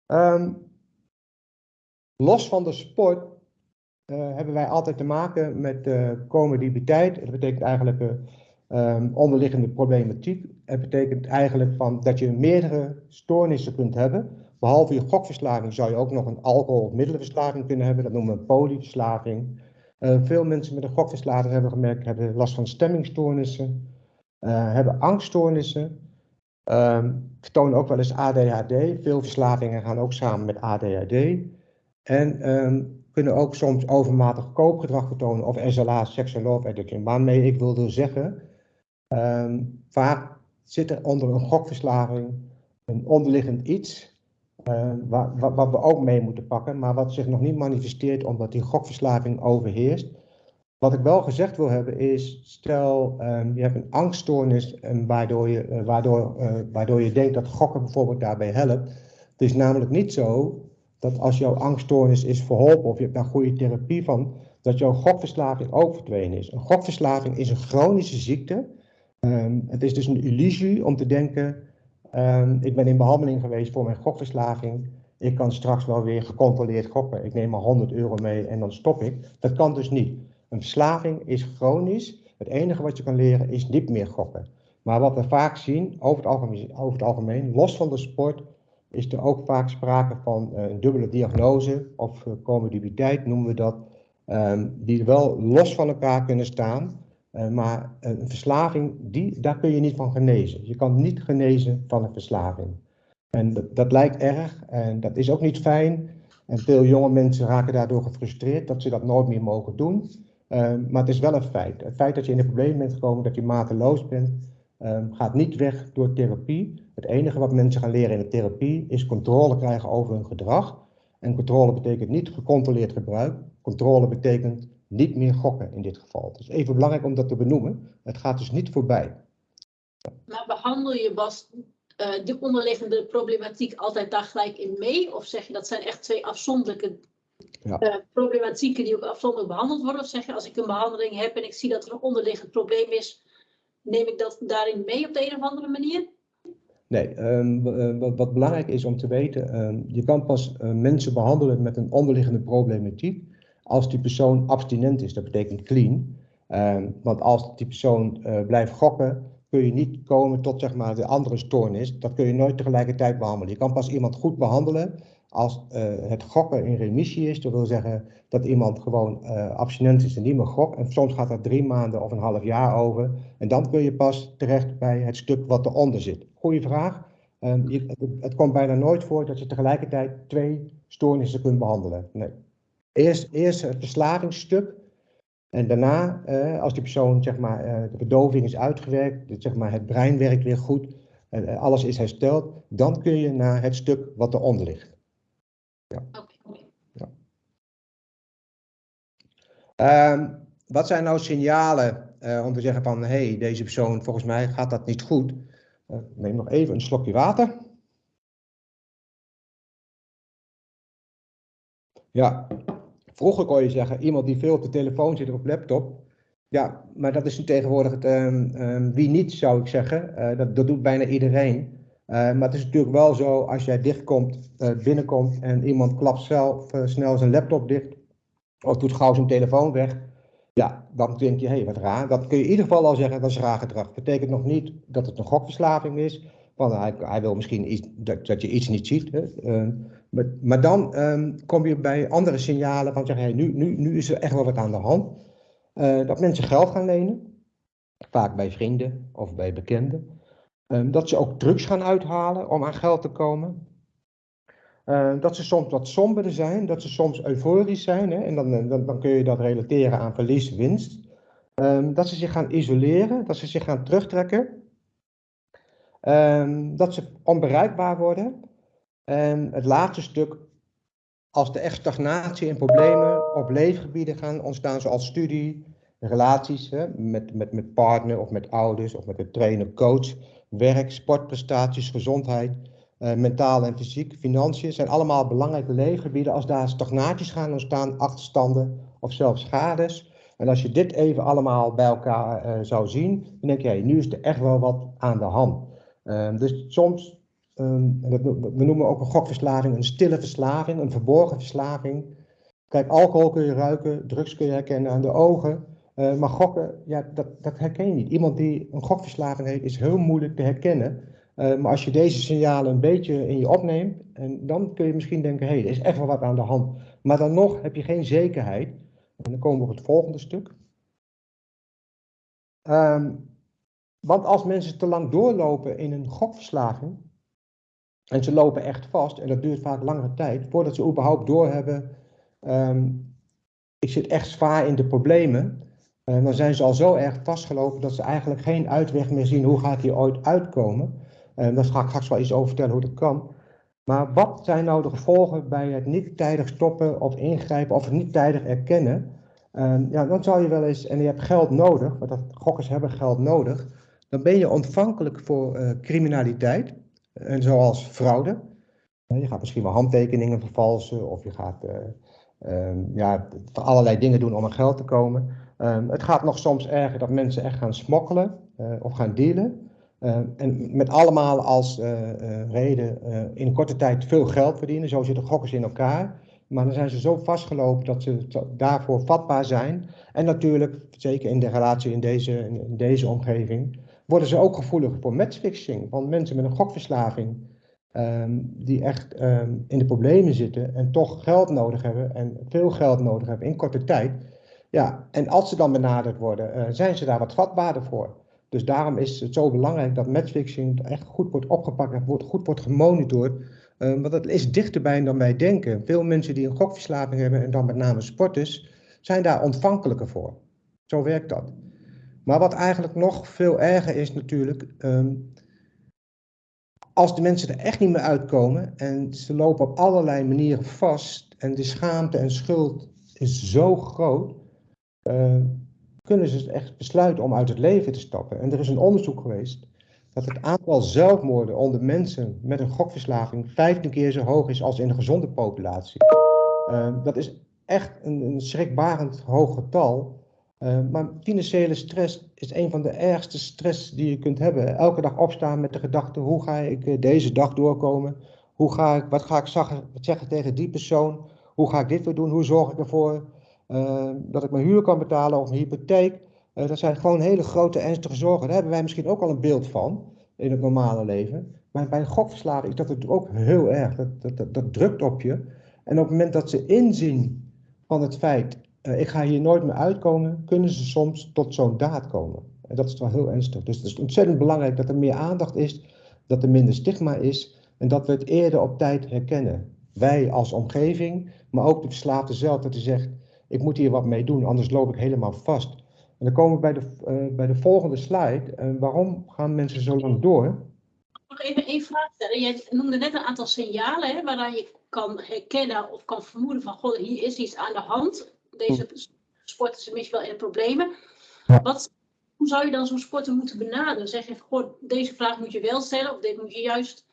Um, los van de sport uh, hebben wij altijd te maken met uh, comorbiditeit. Dat betekent eigenlijk um, onderliggende problematiek. Het betekent eigenlijk van dat je meerdere stoornissen kunt hebben Behalve je gokverslaving zou je ook nog een alcohol- of middelenverslaving kunnen hebben. Dat noemen we polyverslaving. Veel mensen met een gokverslaving hebben gemerkt, hebben last van stemmingstoornissen, hebben angststoornissen, um, vertonen ook wel eens ADHD. Veel verslavingen gaan ook samen met ADHD. En um, kunnen ook soms overmatig koopgedrag vertonen of SLA, sexual love addiction. Waarmee ik wilde zeggen, um, vaak zit er onder een gokverslaving een onderliggend iets uh, wat, wat, we ook mee moeten pakken, maar wat zich nog niet manifesteert omdat die gokverslaving overheerst. Wat ik wel gezegd wil hebben is, stel um, je hebt een angststoornis en waardoor, je, uh, waardoor, uh, waardoor je denkt dat gokken bijvoorbeeld daarbij helpt. Het is namelijk niet zo dat als jouw angststoornis is verholpen of je hebt daar goede therapie van, dat jouw gokverslaving ook verdwenen is. Een gokverslaving is een chronische ziekte. Um, het is dus een illusie om te denken Um, ik ben in behandeling geweest voor mijn gokverslaving. Ik kan straks wel weer gecontroleerd gokken. Ik neem maar 100 euro mee en dan stop ik. Dat kan dus niet. Een verslaving is chronisch. Het enige wat je kan leren is niet meer gokken. Maar wat we vaak zien, over het over het algemeen los van de sport, is er ook vaak sprake van uh, een dubbele diagnose of uh, comorbiditeit noemen we dat. Um, die wel los van elkaar kunnen staan. Uh, maar een verslaving, die, daar kun je niet van genezen. Je kan niet genezen van een verslaving. En dat, dat lijkt erg en dat is ook niet fijn. En veel jonge mensen raken daardoor gefrustreerd dat ze dat nooit meer mogen doen. Uh, maar het is wel een feit. Het feit dat je in de problemen bent gekomen, dat je mateloos bent, uh, gaat niet weg door therapie. Het enige wat mensen gaan leren in de therapie is controle krijgen over hun gedrag. En controle betekent niet gecontroleerd gebruik. Controle betekent niet meer gokken in dit geval. Het is even belangrijk om dat te benoemen. Het gaat dus niet voorbij. Maar behandel je Bas uh, de onderliggende problematiek altijd daar gelijk in mee? Of zeg je dat zijn echt twee afzonderlijke ja. uh, problematieken die ook afzonderlijk behandeld worden? Of zeg je als ik een behandeling heb en ik zie dat er een onderliggend probleem is, neem ik dat daarin mee op de een of andere manier? Nee, um, wat, wat, belangrijk is om te weten, um, je kan pas uh, mensen behandelen met een onderliggende problematiek als die persoon abstinent is, dat betekent clean. Um, want als die persoon uh, blijft gokken, kun je niet komen tot zeg maar, de andere stoornis. Dat kun je nooit tegelijkertijd behandelen. Je kan pas iemand goed behandelen Als het gokken in remissie is, dat wil zeggen dat iemand gewoon abstinent is en niet meer gokt. En soms gaat dat drie maanden of een half jaar over. En dan kun je pas terecht bij het stuk wat eronder zit. Goeie vraag. Ehm, het, komt bijna nooit voor dat je tegelijkertijd twee stoornissen kunt behandelen. Nee. Eerst, eerst het verslavingsstuk. En daarna, eh, als die persoon, zeg maar, de verdoving is uitgewerkt, zeg maar, het brein werkt weer goed, en alles is hersteld, dan kun je naar het stuk wat eronder ligt. Ja. ja. Um, wat zijn nou signalen eh, om te zeggen van, hé, hey, deze persoon, volgens mij gaat dat niet goed. neem nog even een slokje water. Ja, Vroeger kon je zeggen, iemand die veel op de telefoon zit of op laptop. Ja, maar dat is nu tegenwoordig het, um, um, wie niet, zou ik zeggen. Uh, dat, dat doet bijna iedereen. Uh, maar het is natuurlijk wel zo, als jij dichtkomt, uh, binnenkomt en iemand klapt zelf snel zijn laptop dicht. Of doet gauw zijn telefoon weg. Ja, dan denk je, hé, hey, wat raar. Dat kun je in ieder geval al zeggen, dat is raar gedrag. Betekent nog niet dat het een gokverslaving is. Want hij, hij wil misschien iets, dat, je iets niet ziet. Hè. Ehm, maar, maar dan um, kom je bij andere signalen van zeggen, nu, nu, nu is er echt wel wat aan de hand. Dat mensen geld gaan lenen, vaak bij vrienden of bij bekenden. Um, dat ze ook drugs gaan uithalen om aan geld te komen. Uh, dat ze soms wat somberder zijn, dat ze soms euforisch zijn. Hè, en dan, dan, dan kun je dat relateren aan verlies, winst. Um, dat ze zich gaan isoleren, dat ze zich gaan terugtrekken. dat ze onbereikbaar worden. En het laatste stuk, als er echt stagnatie en problemen op leefgebieden gaan ontstaan, zoals studie, relaties hè, met, met, met partner of met ouders of met een trainer, coach, werk, sportprestaties, gezondheid, uh, mentaal en fysiek, financiën, zijn allemaal belangrijke leefgebieden. Als daar stagnaties gaan ontstaan, achterstanden of zelfs schades. En als je dit even allemaal bij elkaar uh, zou zien, dan denk je, nu is er echt wel wat aan de hand. Uh, dus soms Um, we noemen ook een gokverslaving een stille verslaving, een verborgen verslaving. Kijk, alcohol kun je ruiken, drugs kun je herkennen aan de ogen. Uh, maar gokken, ja, dat, dat herken je niet. Iemand die een gokverslaving heeft, is heel moeilijk te herkennen. Uh, maar als je deze signalen een beetje in je opneemt, en dan kun je misschien denken, hey, er is echt wel wat aan de hand. Maar dan nog heb je geen zekerheid. En dan komen we op het volgende stuk. Um, want als mensen te lang doorlopen in een gokverslaving, en ze lopen echt vast, en dat duurt vaak langere tijd, voordat ze überhaupt doorhebben, um, ik zit echt zwaar in de problemen. Dan zijn ze al zo erg vastgelopen dat ze eigenlijk geen uitweg meer zien, hoe ga ik hier ooit uitkomen. Uh, daar ga ik straks wel iets over vertellen hoe dat kan. Maar wat zijn nou de gevolgen bij het niet tijdig stoppen of ingrijpen of het niet tijdig erkennen? Ja, dan zou je wel eens, en je hebt geld nodig, want dat, gokkers hebben geld nodig, dan ben je ontvankelijk voor uh, criminaliteit. En zoals fraude. Je gaat misschien wel handtekeningen vervalsen of je gaat uh, um, ja, allerlei dingen doen om aan geld te komen. Um, het gaat nog soms erger dat mensen echt gaan smokkelen uh, of gaan dealen. Uh, en met allemaal als uh, reden in korte tijd veel geld verdienen. Zo zitten gokkers in elkaar. Maar dan zijn ze zo vastgelopen dat ze daarvoor vatbaar zijn. En natuurlijk, zeker in de relatie in deze, in deze omgeving, worden ze ook gevoelig voor matchfixing. Want mensen met een gokverslaving, um, die echt in de problemen zitten en toch geld nodig hebben en veel geld nodig hebben in korte tijd. Ja, en als ze dan benaderd worden, uh, zijn ze daar wat vatbaarder voor. Dus daarom is het zo belangrijk dat matchfixing echt goed wordt opgepakt en wordt, goed wordt gemonitord. Uh, want dat is dichterbij dan wij denken. Veel mensen die een gokverslaving hebben, en dan met name sporters, zijn daar ontvankelijker voor. Zo werkt dat. Maar wat eigenlijk nog veel erger is natuurlijk, um, als de mensen er echt niet meer uitkomen en ze lopen op allerlei manieren vast en de schaamte en schuld is zo groot, kunnen ze echt besluiten om uit het leven te stappen. En er is een onderzoek geweest dat het aantal zelfmoorden onder mensen met een gokverslaving 15 keer zo hoog is als in een gezonde populatie. Uh, dat is echt een, een schrikbarend hoog getal. Uh, maar financiële stress is een van de ergste stress die je kunt hebben. Elke dag opstaan met de gedachte, hoe ga ik deze dag doorkomen? Hoe ga ik, wat ga ik zeggen, tegen die persoon? Hoe ga ik dit weer doen? Hoe zorg ik ervoor dat ik mijn huur kan betalen of mijn hypotheek? dat zijn gewoon hele grote ernstige zorgen. Daar hebben wij misschien ook al een beeld van in het normale leven. Maar bij gokverslaving is dat het ook heel erg. Dat, dat, dat, drukt op je. En op het moment dat ze inzien van het feit, uh, ik ga hier nooit meer uitkomen, kunnen ze soms tot zo'n daad komen. En dat is wel heel ernstig. Dus het is ontzettend belangrijk dat er meer aandacht is, dat er minder stigma is en dat we het eerder op tijd herkennen. Wij als omgeving, maar ook de verslaafde zelf, dat hij zegt, ik moet hier wat mee doen, anders loop ik helemaal vast. En dan komen we bij de, uh, bij de volgende slide. Uh, waarom gaan mensen zo lang door? Nog even één vraag stellen. Jij noemde net een aantal signalen hè, waaraan je kan herkennen of kan vermoeden van, god, hier is iets aan de hand. Deze sporters zijn misschien wel in problemen. Wat, hoe zou je dan zo'n sporter moeten benaderen? Zeg je, goh, deze vraag moet je wel stellen of dit moet je juist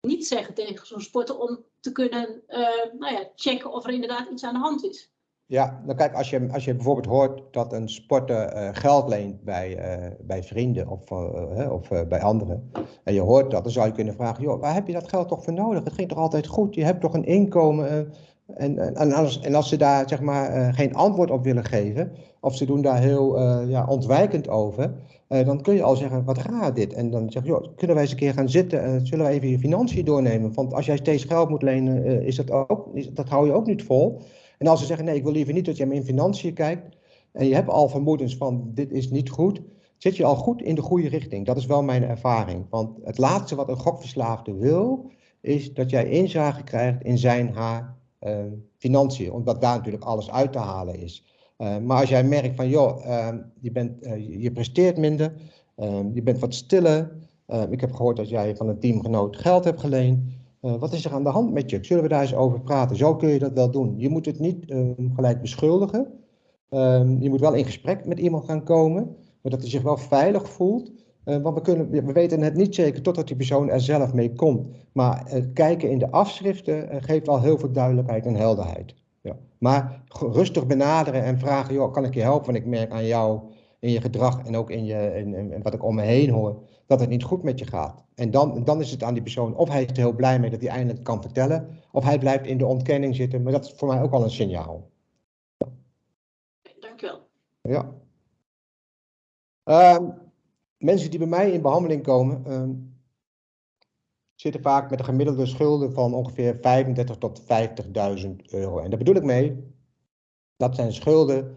niet zeggen tegen zo'n sporter om te kunnen uh, nou ja, checken of er inderdaad iets aan de hand is? Ja, nou kijk, als je, als je bijvoorbeeld hoort dat een sporter uh, geld leent bij, uh, bij vrienden of, uh, of bij anderen, en je hoort dat, dan zou je kunnen vragen, joh, waar heb je dat geld toch voor nodig? Het ging toch altijd goed? Je hebt toch een inkomen? en, en, als, en als ze daar zeg maar geen antwoord op willen geven, of ze doen daar heel ja, ontwijkend over, dan kun je al zeggen, wat raar dit? En dan zeg je, joh, kunnen wij eens een keer gaan zitten en zullen we even je financiën doornemen? Want als jij steeds geld moet lenen, is dat, ook, dat hou je ook niet vol. En als ze zeggen, nee, ik wil liever niet dat je in financiën kijkt, en je hebt al vermoedens van, dit is niet goed, zit je al goed in de goede richting. Dat is wel mijn ervaring. Want het laatste wat een gokverslaafde wil, is dat jij inzage krijgt in zijn, haar uh, financiën. Omdat daar natuurlijk alles uit te halen is. Uh, maar als jij merkt van, joh, uh, je, bent, je presteert minder, je bent wat stiller. ik heb gehoord dat jij van een teamgenoot geld hebt geleend. Uh, wat is er aan de hand met je? Zullen we daar eens over praten? Zo kun je dat wel doen. Je moet het niet uh, gelijk beschuldigen. Uh, je moet wel in gesprek met iemand gaan komen, maar dat hij zich wel veilig voelt. Eh, want we, kunnen, we weten het niet zeker totdat die persoon er zelf mee komt. Maar het kijken in de afschriften geeft al heel veel duidelijkheid en helderheid. Ja. Maar rustig benaderen en vragen, joh, kan ik je helpen? Want ik merk aan jou in je gedrag en ook in, je, in, in wat ik om me heen hoor, dat het niet goed met je gaat. En dan, dan is het aan die persoon, of hij is er heel blij mee dat hij eindelijk kan vertellen, of hij blijft in de ontkenning zitten. Maar dat is voor mij ook al een signaal. Dankjewel. Ja. Uh, mensen die bij mij in behandeling komen, uh, zitten vaak met een gemiddelde schulden van ongeveer 35 tot 50.000 euro. En daar bedoel ik mee, dat zijn schulden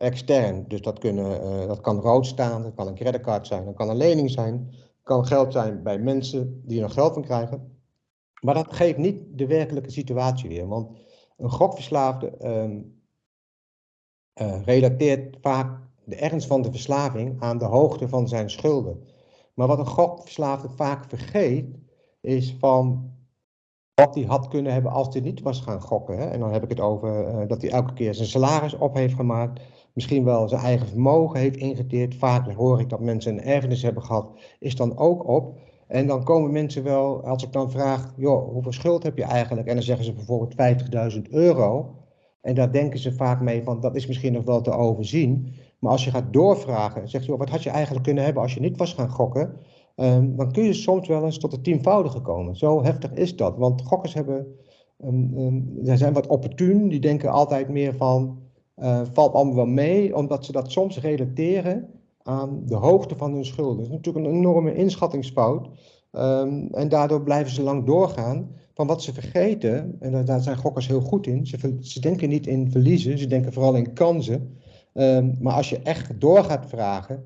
extern. Dus dat, kunnen, uh, dat kan rood staan, dat kan een creditcard zijn, dat kan een lening zijn kan geld zijn bij mensen die er nog geld van krijgen. Maar dat geeft niet de werkelijke situatie weer. Want een gokverslaafde um, uh, relateert vaak de ernst van de verslaving aan de hoogte van zijn schulden. Maar wat een gokverslaafde vaak vergeet, is van wat hij had kunnen hebben als hij niet was gaan gokken. Hè? En dan heb ik het over uh, dat hij elke keer zijn salaris op heeft gemaakt misschien wel zijn eigen vermogen heeft ingeteerd. Vaak hoor ik dat mensen een erfenis hebben gehad, is dan ook op. En dan komen mensen wel, als ik dan vraag, joh, hoeveel schuld heb je eigenlijk? En dan zeggen ze bijvoorbeeld 50.000 euro. En daar denken ze vaak mee van, dat is misschien nog wel te overzien. Maar als je gaat doorvragen, zegt je, wat had je eigenlijk kunnen hebben als je niet was gaan gokken? Um, dan kun je soms wel eens tot het tienvoudige komen. Zo heftig is dat. Want gokkers hebben, um, zijn wat opportun. Die denken altijd meer van, uh, valt allemaal wel mee, omdat ze dat soms relateren aan de hoogte van hun schulden. Dat is natuurlijk een enorme inschattingsfout. Um, en daardoor blijven ze lang doorgaan. Van wat ze vergeten, en daar zijn gokkers heel goed in, ze, ze denken niet in verliezen, ze denken vooral in kansen. Um, maar als je echt door gaat vragen,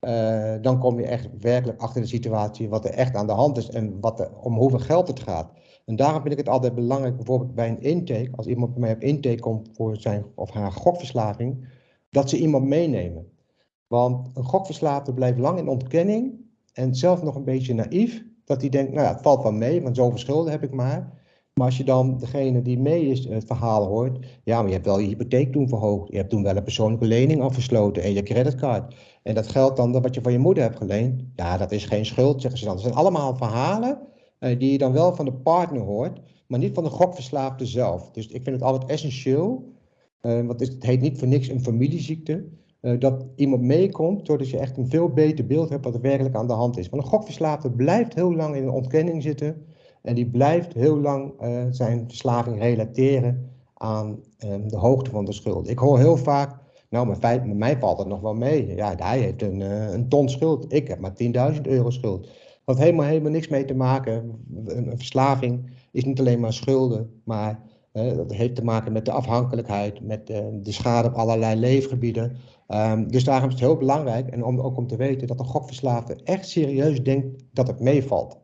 uh, dan kom je echt werkelijk achter de situatie wat er echt aan de hand is en wat er, om hoeveel geld het gaat. En daarom vind ik het altijd belangrijk, bijvoorbeeld bij een intake, als iemand bij mij op intake komt voor zijn of haar gokverslaving, dat ze iemand meenemen. Want een gokverslaafde blijft lang in ontkenning en zelf nog een beetje naïef, dat hij denkt, nou ja, het valt wel mee, want zoveel schulden heb ik maar. Maar als je dan degene die mee is het verhaal hoort, ja, maar je hebt wel je hypotheek toen verhoogd, je hebt toen wel een persoonlijke lening afgesloten en je creditcard. En dat geldt dan wat je van je moeder hebt geleend, ja, dat is geen schuld, zeggen ze dan. Dat zijn allemaal verhalen die je dan wel van de partner hoort, maar niet van de gokverslaafde zelf. Dus ik vind het altijd essentieel, uh, want het heet niet voor niks een familieziekte, uh, dat iemand meekomt, zodat je echt een veel beter beeld hebt wat er werkelijk aan de hand is. Want een gokverslaafde blijft heel lang in een ontkenning zitten en die blijft heel lang zijn verslaving relateren aan um, de hoogte van de schuld. Ik hoor heel vaak, nou, met, met mij valt het nog wel mee. Ja, hij heeft een, een ton schuld. Ik heb maar 10.000 euro schuld. Wat helemaal, helemaal niks mee te maken. Een, verslaving is niet alleen maar schulden, maar dat heeft te maken met de afhankelijkheid, met de schade op allerlei leefgebieden. Um, dus daarom is het heel belangrijk, en om, ook om te weten, dat een gokverslaafde echt serieus denkt dat het meevalt.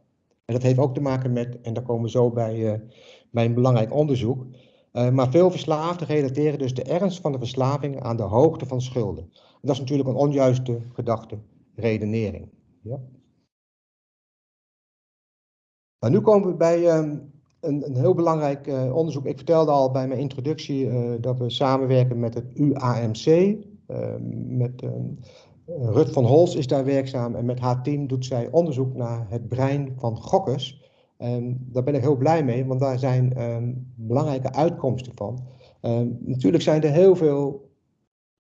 En dat heeft ook te maken met, en daar komen we zo bij, uh, een belangrijk onderzoek, uh, maar veel verslaafden relateren dus de ernst van de verslaving aan de hoogte van schulden. En dat is natuurlijk een onjuiste gedachte, redenering. Ja. Nu komen we bij um, een, een, heel belangrijk uh, onderzoek. Ik vertelde al bij mijn introductie dat we samenwerken met het UAMC, Ehm, met, ehm, Rut van Hols is daar werkzaam en met haar team doet zij onderzoek naar het brein van gokkers. En daar ben ik heel blij mee, want daar zijn ehm, belangrijke uitkomsten van. natuurlijk zijn er heel veel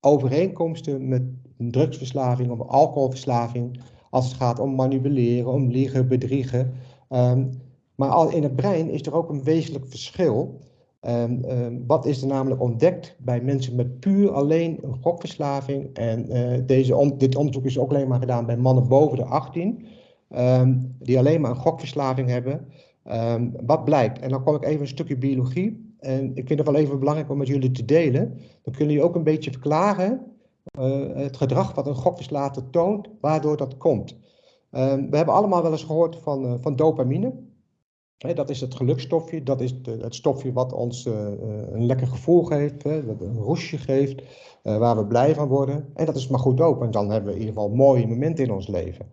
overeenkomsten met drugsverslaving of alcoholverslaving, als het gaat om manipuleren, om liegen, bedriegen. Maar al in het brein is er ook een wezenlijk verschil. Um, um, wat is er namelijk ontdekt bij mensen met puur alleen een gokverslaving? En uh, deze dit onderzoek is ook alleen maar gedaan bij mannen boven de 18, um, ehm, die alleen maar een gokverslaving hebben. wat blijkt? En dan kom ik even een stukje biologie. En ik vind het wel even belangrijk om met jullie te delen. Dan kunnen jullie ook een beetje verklaren uh, het gedrag wat een gokverslaafde toont, waardoor dat komt. We hebben allemaal wel eens gehoord van, uh, van dopamine dat is het gelukstofje, dat is het stofje wat ons uh, een lekker gevoel geeft, hè, dat een roesje geeft, waar we blij van worden. En dat is maar goed ook, dan hebben we in ieder geval mooie momenten in ons leven.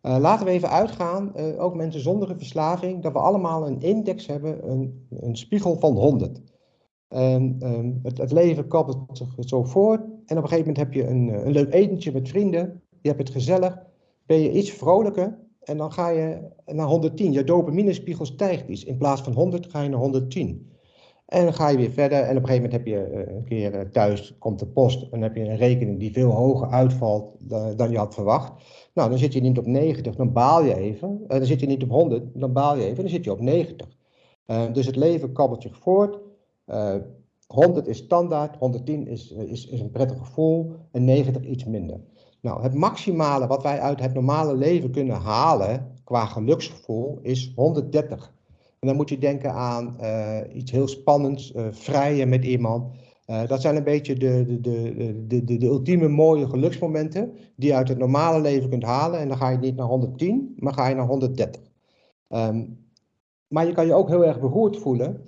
Laten we even uitgaan, ook mensen zonder een verslaving, dat we allemaal een index hebben, een, een spiegel van 100. En, um, het, het, leven kabbelt zo voort en op een gegeven moment heb je een, een leuk etentje met vrienden, je hebt het gezellig, ben je iets vrolijker en dan ga je naar 110. Je dopaminespiegel stijgt iets. In plaats van 100 ga je naar 110. En dan ga je weer verder. En op een gegeven moment heb je eh, een keer eh, thuis, komt de post. En heb je een rekening die veel hoger uitvalt dan je had verwacht. Nou, dan zit je niet op 90, dan baal je even. Uh, dan zit je niet op 100, dan baal je even. Dan zit je op 90. Uh, dus het leven kabbelt zich voort. 100 is standaard, 110 is, is, is een prettig gevoel en 90 iets minder. Nou, het maximale wat wij uit het normale leven kunnen halen qua geluksgevoel is 130. En dan moet je denken aan uh, iets heel spannends, uh, vrijen met iemand. Uh, dat zijn een beetje de, de, de, de, de, ultieme mooie geluksmomenten die je uit het normale leven kunt halen. En dan ga je niet naar 110, maar ga je naar 130. Um, ehm, maar je kan je ook heel erg beroerd voelen.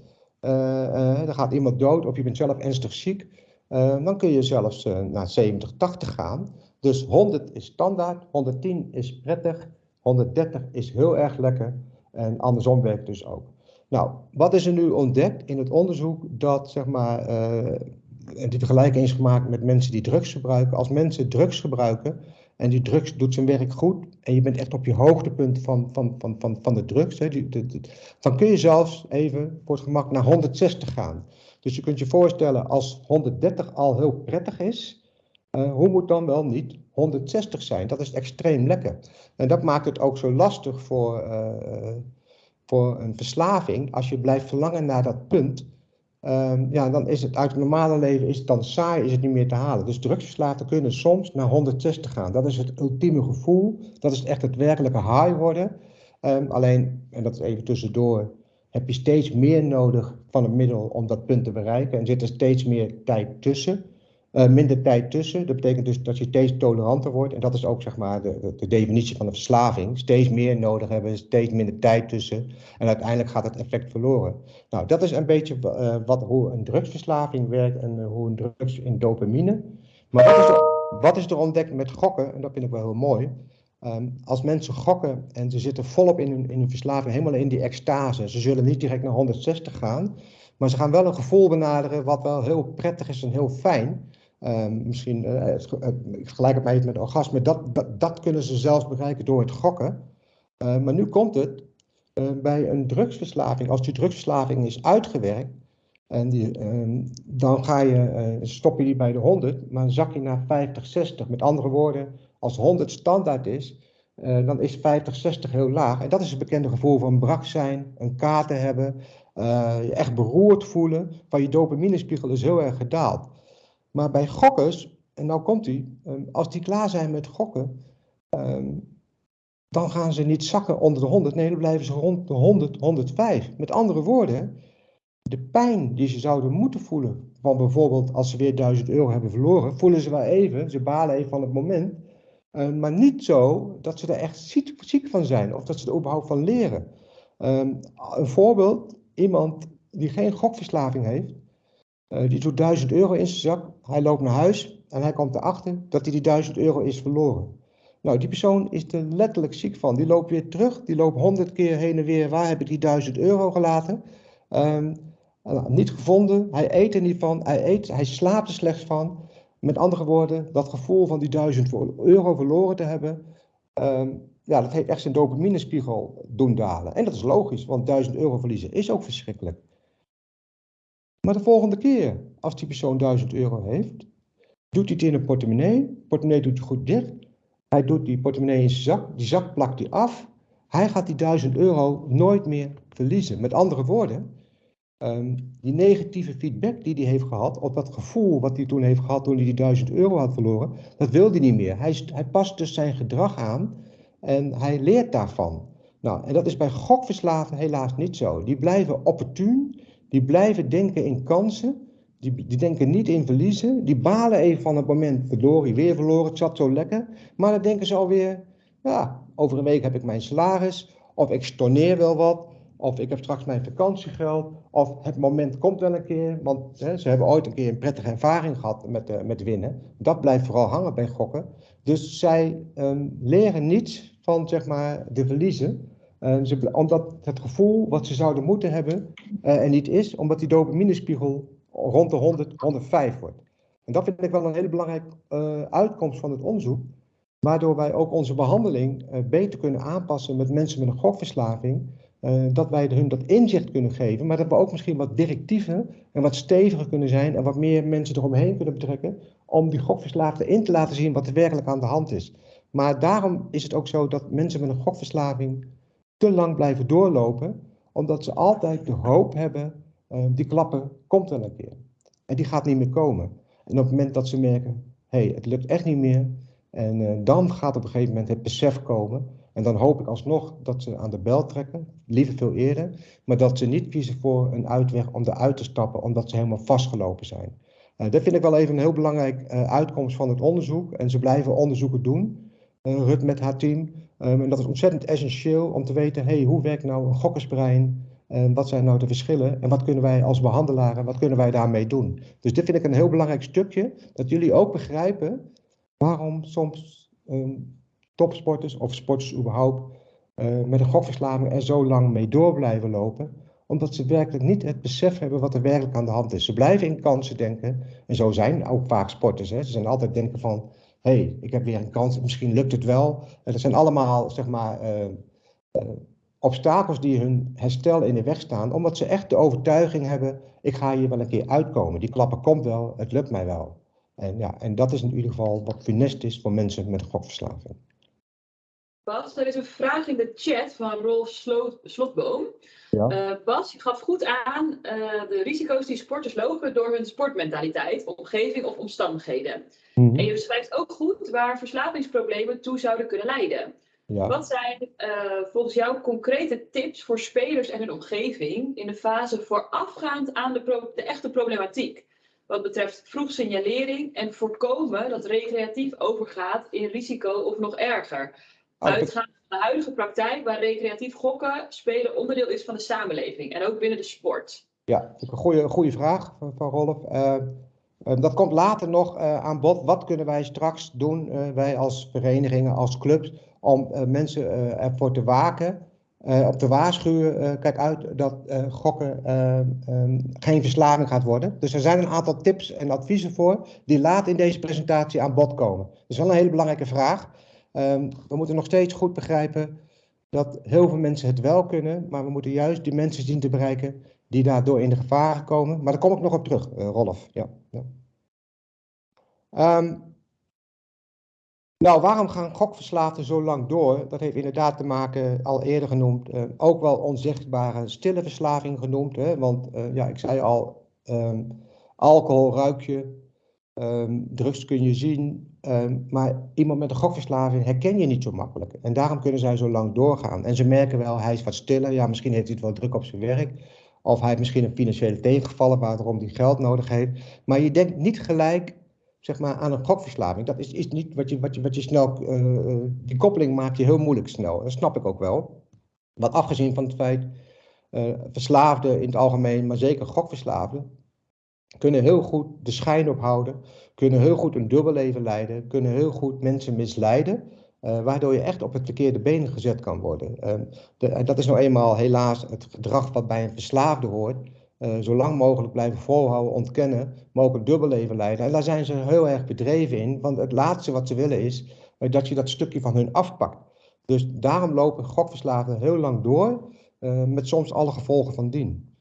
dan gaat iemand dood of je bent zelf ernstig ziek. dan kun je zelfs naar 70, 80 gaan. Dus 100 is standaard, 110 is prettig, 130 is heel erg lekker en andersom werkt dus ook. Nou, wat is er nu ontdekt in het onderzoek dat, zeg maar, uh, die vergelijking is gemaakt met mensen die drugs gebruiken. Als mensen drugs gebruiken en die drugs doet zijn werk goed en je bent echt op je hoogtepunt van, van, van, van, van de drugs, hè, die, dan kun je zelfs even voor het gemak naar 160 gaan. Dus je kunt je voorstellen als 130 al heel prettig is, uh, hoe moet dan wel niet 160 zijn? Dat is extreem lekker. En dat maakt het ook zo lastig voor, uh, voor een verslaving. Als je blijft verlangen naar dat punt, um, ja, dan is het uit het normale leven is het dan saai, is het niet meer te halen. Dus drugsverslaafden kunnen soms naar 160 gaan. Dat is het ultieme gevoel. Dat is echt het werkelijke high worden. Um, alleen, en dat is even tussendoor, heb je steeds meer nodig van het middel om dat punt te bereiken. En zit er steeds meer tijd tussen. Uh, minder tijd tussen. Dat betekent dus dat je steeds toleranter wordt. En dat is ook zeg maar de, de, definitie van een verslaving. Steeds meer nodig hebben, steeds minder tijd tussen. En uiteindelijk gaat het effect verloren. Nou, dat is een beetje uh, wat, hoe een drugsverslaving werkt en uh, hoe een drugs in dopamine. Maar wat is, er, wat is er ontdekt met gokken? En dat vind ik wel heel mooi. Um, als mensen gokken en ze zitten volop in hun, in hun verslaving, helemaal in die extase. Ze zullen niet direct naar 160 gaan. Maar ze gaan wel een gevoel benaderen wat wel heel prettig is en heel fijn. Um, misschien, uh, het even met orgasme, dat, dat, dat, kunnen ze zelfs bereiken door het gokken. Uh, maar nu komt het uh, bij een drugsverslaving, als die drugsverslaving is uitgewerkt, en die, dan ga je, stop je die bij de 100, maar zak je naar 50, 60. Met andere woorden, als 100 standaard is, dan is 50, 60 heel laag. En dat is het bekende gevoel van brak zijn, een kater hebben, je echt beroerd voelen, van je dopaminespiegel is heel erg gedaald. Maar bij gokkers, en nou komt hij, ehm, als die klaar zijn met gokken, um, dan gaan ze niet zakken onder de 100. Nee, dan blijven ze rond de 100, 105. Met andere woorden, de pijn die ze zouden moeten voelen van bijvoorbeeld als ze weer 1000 euro hebben verloren, voelen ze wel even, ze balen even van het moment, uh, maar niet zo dat ze er echt ziek, van zijn of dat ze er überhaupt van leren. Een voorbeeld, iemand die geen gokverslaving heeft, uh, die doet 1000 euro in zijn zak, hij loopt naar huis en hij komt erachter dat hij die 1000 euro is verloren. Nou, die persoon is er letterlijk ziek van. Die loopt weer terug, die loopt 100 keer heen en weer. Waar heb ik die 1000 euro gelaten? Um, niet gevonden, hij eet er niet van, hij, eet, hij slaapt er slechts van. Met andere woorden, dat gevoel van die 1000 euro verloren te hebben, um, ja, dat heeft echt zijn dopaminespiegel doen dalen. En dat is logisch, want 1000 euro verliezen is ook verschrikkelijk. Maar de volgende keer, als die persoon 1000 euro heeft, doet hij het in een portemonnee. Portemonnee doet hij goed dicht. Hij doet die portemonnee in zijn zak. Die zak plakt hij af. Hij gaat die 1000 euro nooit meer verliezen. Met andere woorden, um, die negatieve feedback die hij heeft gehad, of dat gevoel wat hij toen heeft gehad toen hij die 1000 euro had verloren, dat wil hij niet meer. Hij, hij past dus zijn gedrag aan en hij leert daarvan. Nou, en dat is bij gokverslaven helaas niet zo. Die blijven opportun, die blijven denken in kansen, die, die denken niet in verliezen, die balen even van het moment, verloren, weer verloren, het zat zo lekker, maar dan denken ze alweer, ja, over een week heb ik mijn salaris, of ik storneer wel wat, of ik heb straks mijn vakantiegeld, of het moment komt wel een keer, want hè, ze hebben ooit een keer een prettige ervaring gehad met, uh, met winnen. Dat blijft vooral hangen bij gokken. Dus zij um, leren niets van zeg maar, de verliezen, ze, omdat het gevoel wat ze zouden moeten hebben uh, er niet is, omdat die dopaminespiegel rond de 100, 105 wordt. En dat vind ik wel een hele belangrijke uitkomst van het onderzoek, waardoor wij ook onze behandeling beter kunnen aanpassen met mensen met een gokverslaving. Dat wij hun dat inzicht kunnen geven, maar dat we ook misschien wat directiever en wat steviger kunnen zijn en wat meer mensen eromheen kunnen betrekken om die gokverslaafden in te laten zien wat er werkelijk aan de hand is. Maar daarom is het ook zo dat mensen met een gokverslaving te lang blijven doorlopen, omdat ze altijd de hoop hebben, uh, die klappen komt wel een keer. En die gaat niet meer komen. En op het moment dat ze merken, hé, hey, het lukt echt niet meer, en uh, dan gaat op een gegeven moment het besef komen en dan hoop ik alsnog dat ze aan de bel trekken, liever veel eerder, maar dat ze niet kiezen voor een uitweg om eruit te stappen omdat ze helemaal vastgelopen zijn. Uh, dat vind ik wel even een heel belangrijk uitkomst van het onderzoek. En ze blijven onderzoeken doen, Rut met haar team. Um, en dat is ontzettend essentieel om te weten, hey, hoe werkt nou een gokkersbrein? En wat zijn nou de verschillen? En wat kunnen wij als behandelaren, wat kunnen wij daarmee doen? Dus dit vind ik een heel belangrijk stukje, dat jullie ook begrijpen waarom soms um, topsporters of sporters überhaupt uh, met een gokverslaving er zo lang mee door blijven lopen. Omdat ze werkelijk niet het besef hebben wat er werkelijk aan de hand is. Ze blijven in kansen denken. En zo zijn ook vaak sporters. Hè. Ze zijn altijd denken van, hey, ik heb weer een kans, misschien lukt het wel. En dat zijn allemaal, zeg maar, uh, uh, obstakels die hun herstel in de weg staan. Omdat ze echt de overtuiging hebben, ik ga hier wel een keer uitkomen. Die klappen komt wel, het lukt mij wel. En, ja, en dat is in ieder geval wat funest is voor mensen met gokverslaving. Bas, er is een vraag in de chat van Rolf Slotboom. Ja. Uh, Bas, je gaf goed aan uh, de risico's die sporters lopen door hun sportmentaliteit, omgeving of omstandigheden. Mm -hmm. En je beschrijft ook goed waar verslavingsproblemen toe zouden kunnen leiden. Ja. Wat zijn uh, volgens jou concrete tips voor spelers en hun omgeving in de fase voorafgaand aan de, de echte problematiek? Wat betreft vroeg signalering en voorkomen dat recreatief overgaat in risico of nog erger. Uitgaan van de huidige praktijk waar recreatief gokken spelen onderdeel is van de samenleving en ook binnen de sport. Ja, een goede, goede vraag van Rolf. Uh, uh, dat komt later nog uh, aan bod. Wat kunnen wij straks doen, wij als verenigingen, als clubs, om mensen ervoor te waken, op te waarschuwen, kijk uit dat gokken um, geen verslaving gaat worden. Dus er zijn een aantal tips en adviezen voor die later in deze presentatie aan bod komen. Dat is wel een hele belangrijke vraag. Um, we moeten nog steeds goed begrijpen dat heel veel mensen het wel kunnen, maar we moeten juist die mensen zien te bereiken die daardoor in de gevaren komen. Maar daar kom ik nog op terug, uh, Rolf. Ja, ja. Um, nou, waarom gaan gokverslaafden zo lang door? Dat heeft inderdaad te maken, al eerder genoemd, uh, ook wel onzichtbare stille verslaving genoemd. Hè? Want uh, ja, ik zei al, um, alcohol ruik je, Ehm, drugs kun je zien, ehm, maar iemand met een gokverslaving herken je niet zo makkelijk. En daarom kunnen zij zo lang doorgaan. En ze merken wel, hij is wat stiller. Ja, misschien heeft hij het wel druk op zijn werk. Of hij heeft misschien een financiële tegengevallen waarom hij geld nodig heeft. Maar je denkt niet gelijk zeg maar, aan een gokverslaving. Dat is, is niet wat je, wat je, wat je snel. Uh, die koppeling maak je heel moeilijk snel. Dat snap ik ook wel. Wat afgezien van het feit. Uh, verslaafden in het algemeen, maar zeker gokverslaafden kunnen heel goed de schijn ophouden, kunnen heel goed een dubbelleven leiden, kunnen heel goed mensen misleiden, uh, waardoor je echt op het verkeerde been gezet kan worden. Uh, de, en dat is nou eenmaal helaas het gedrag wat bij een verslaafde hoort. Uh, zo lang mogelijk blijven volhouden, ontkennen, maar ook een dubbelleven leiden. En daar zijn ze heel erg bedreven in, want het laatste wat ze willen is dat je dat stukje van hun afpakt. Dus daarom lopen gokverslaafden heel lang door, met soms alle gevolgen van dien.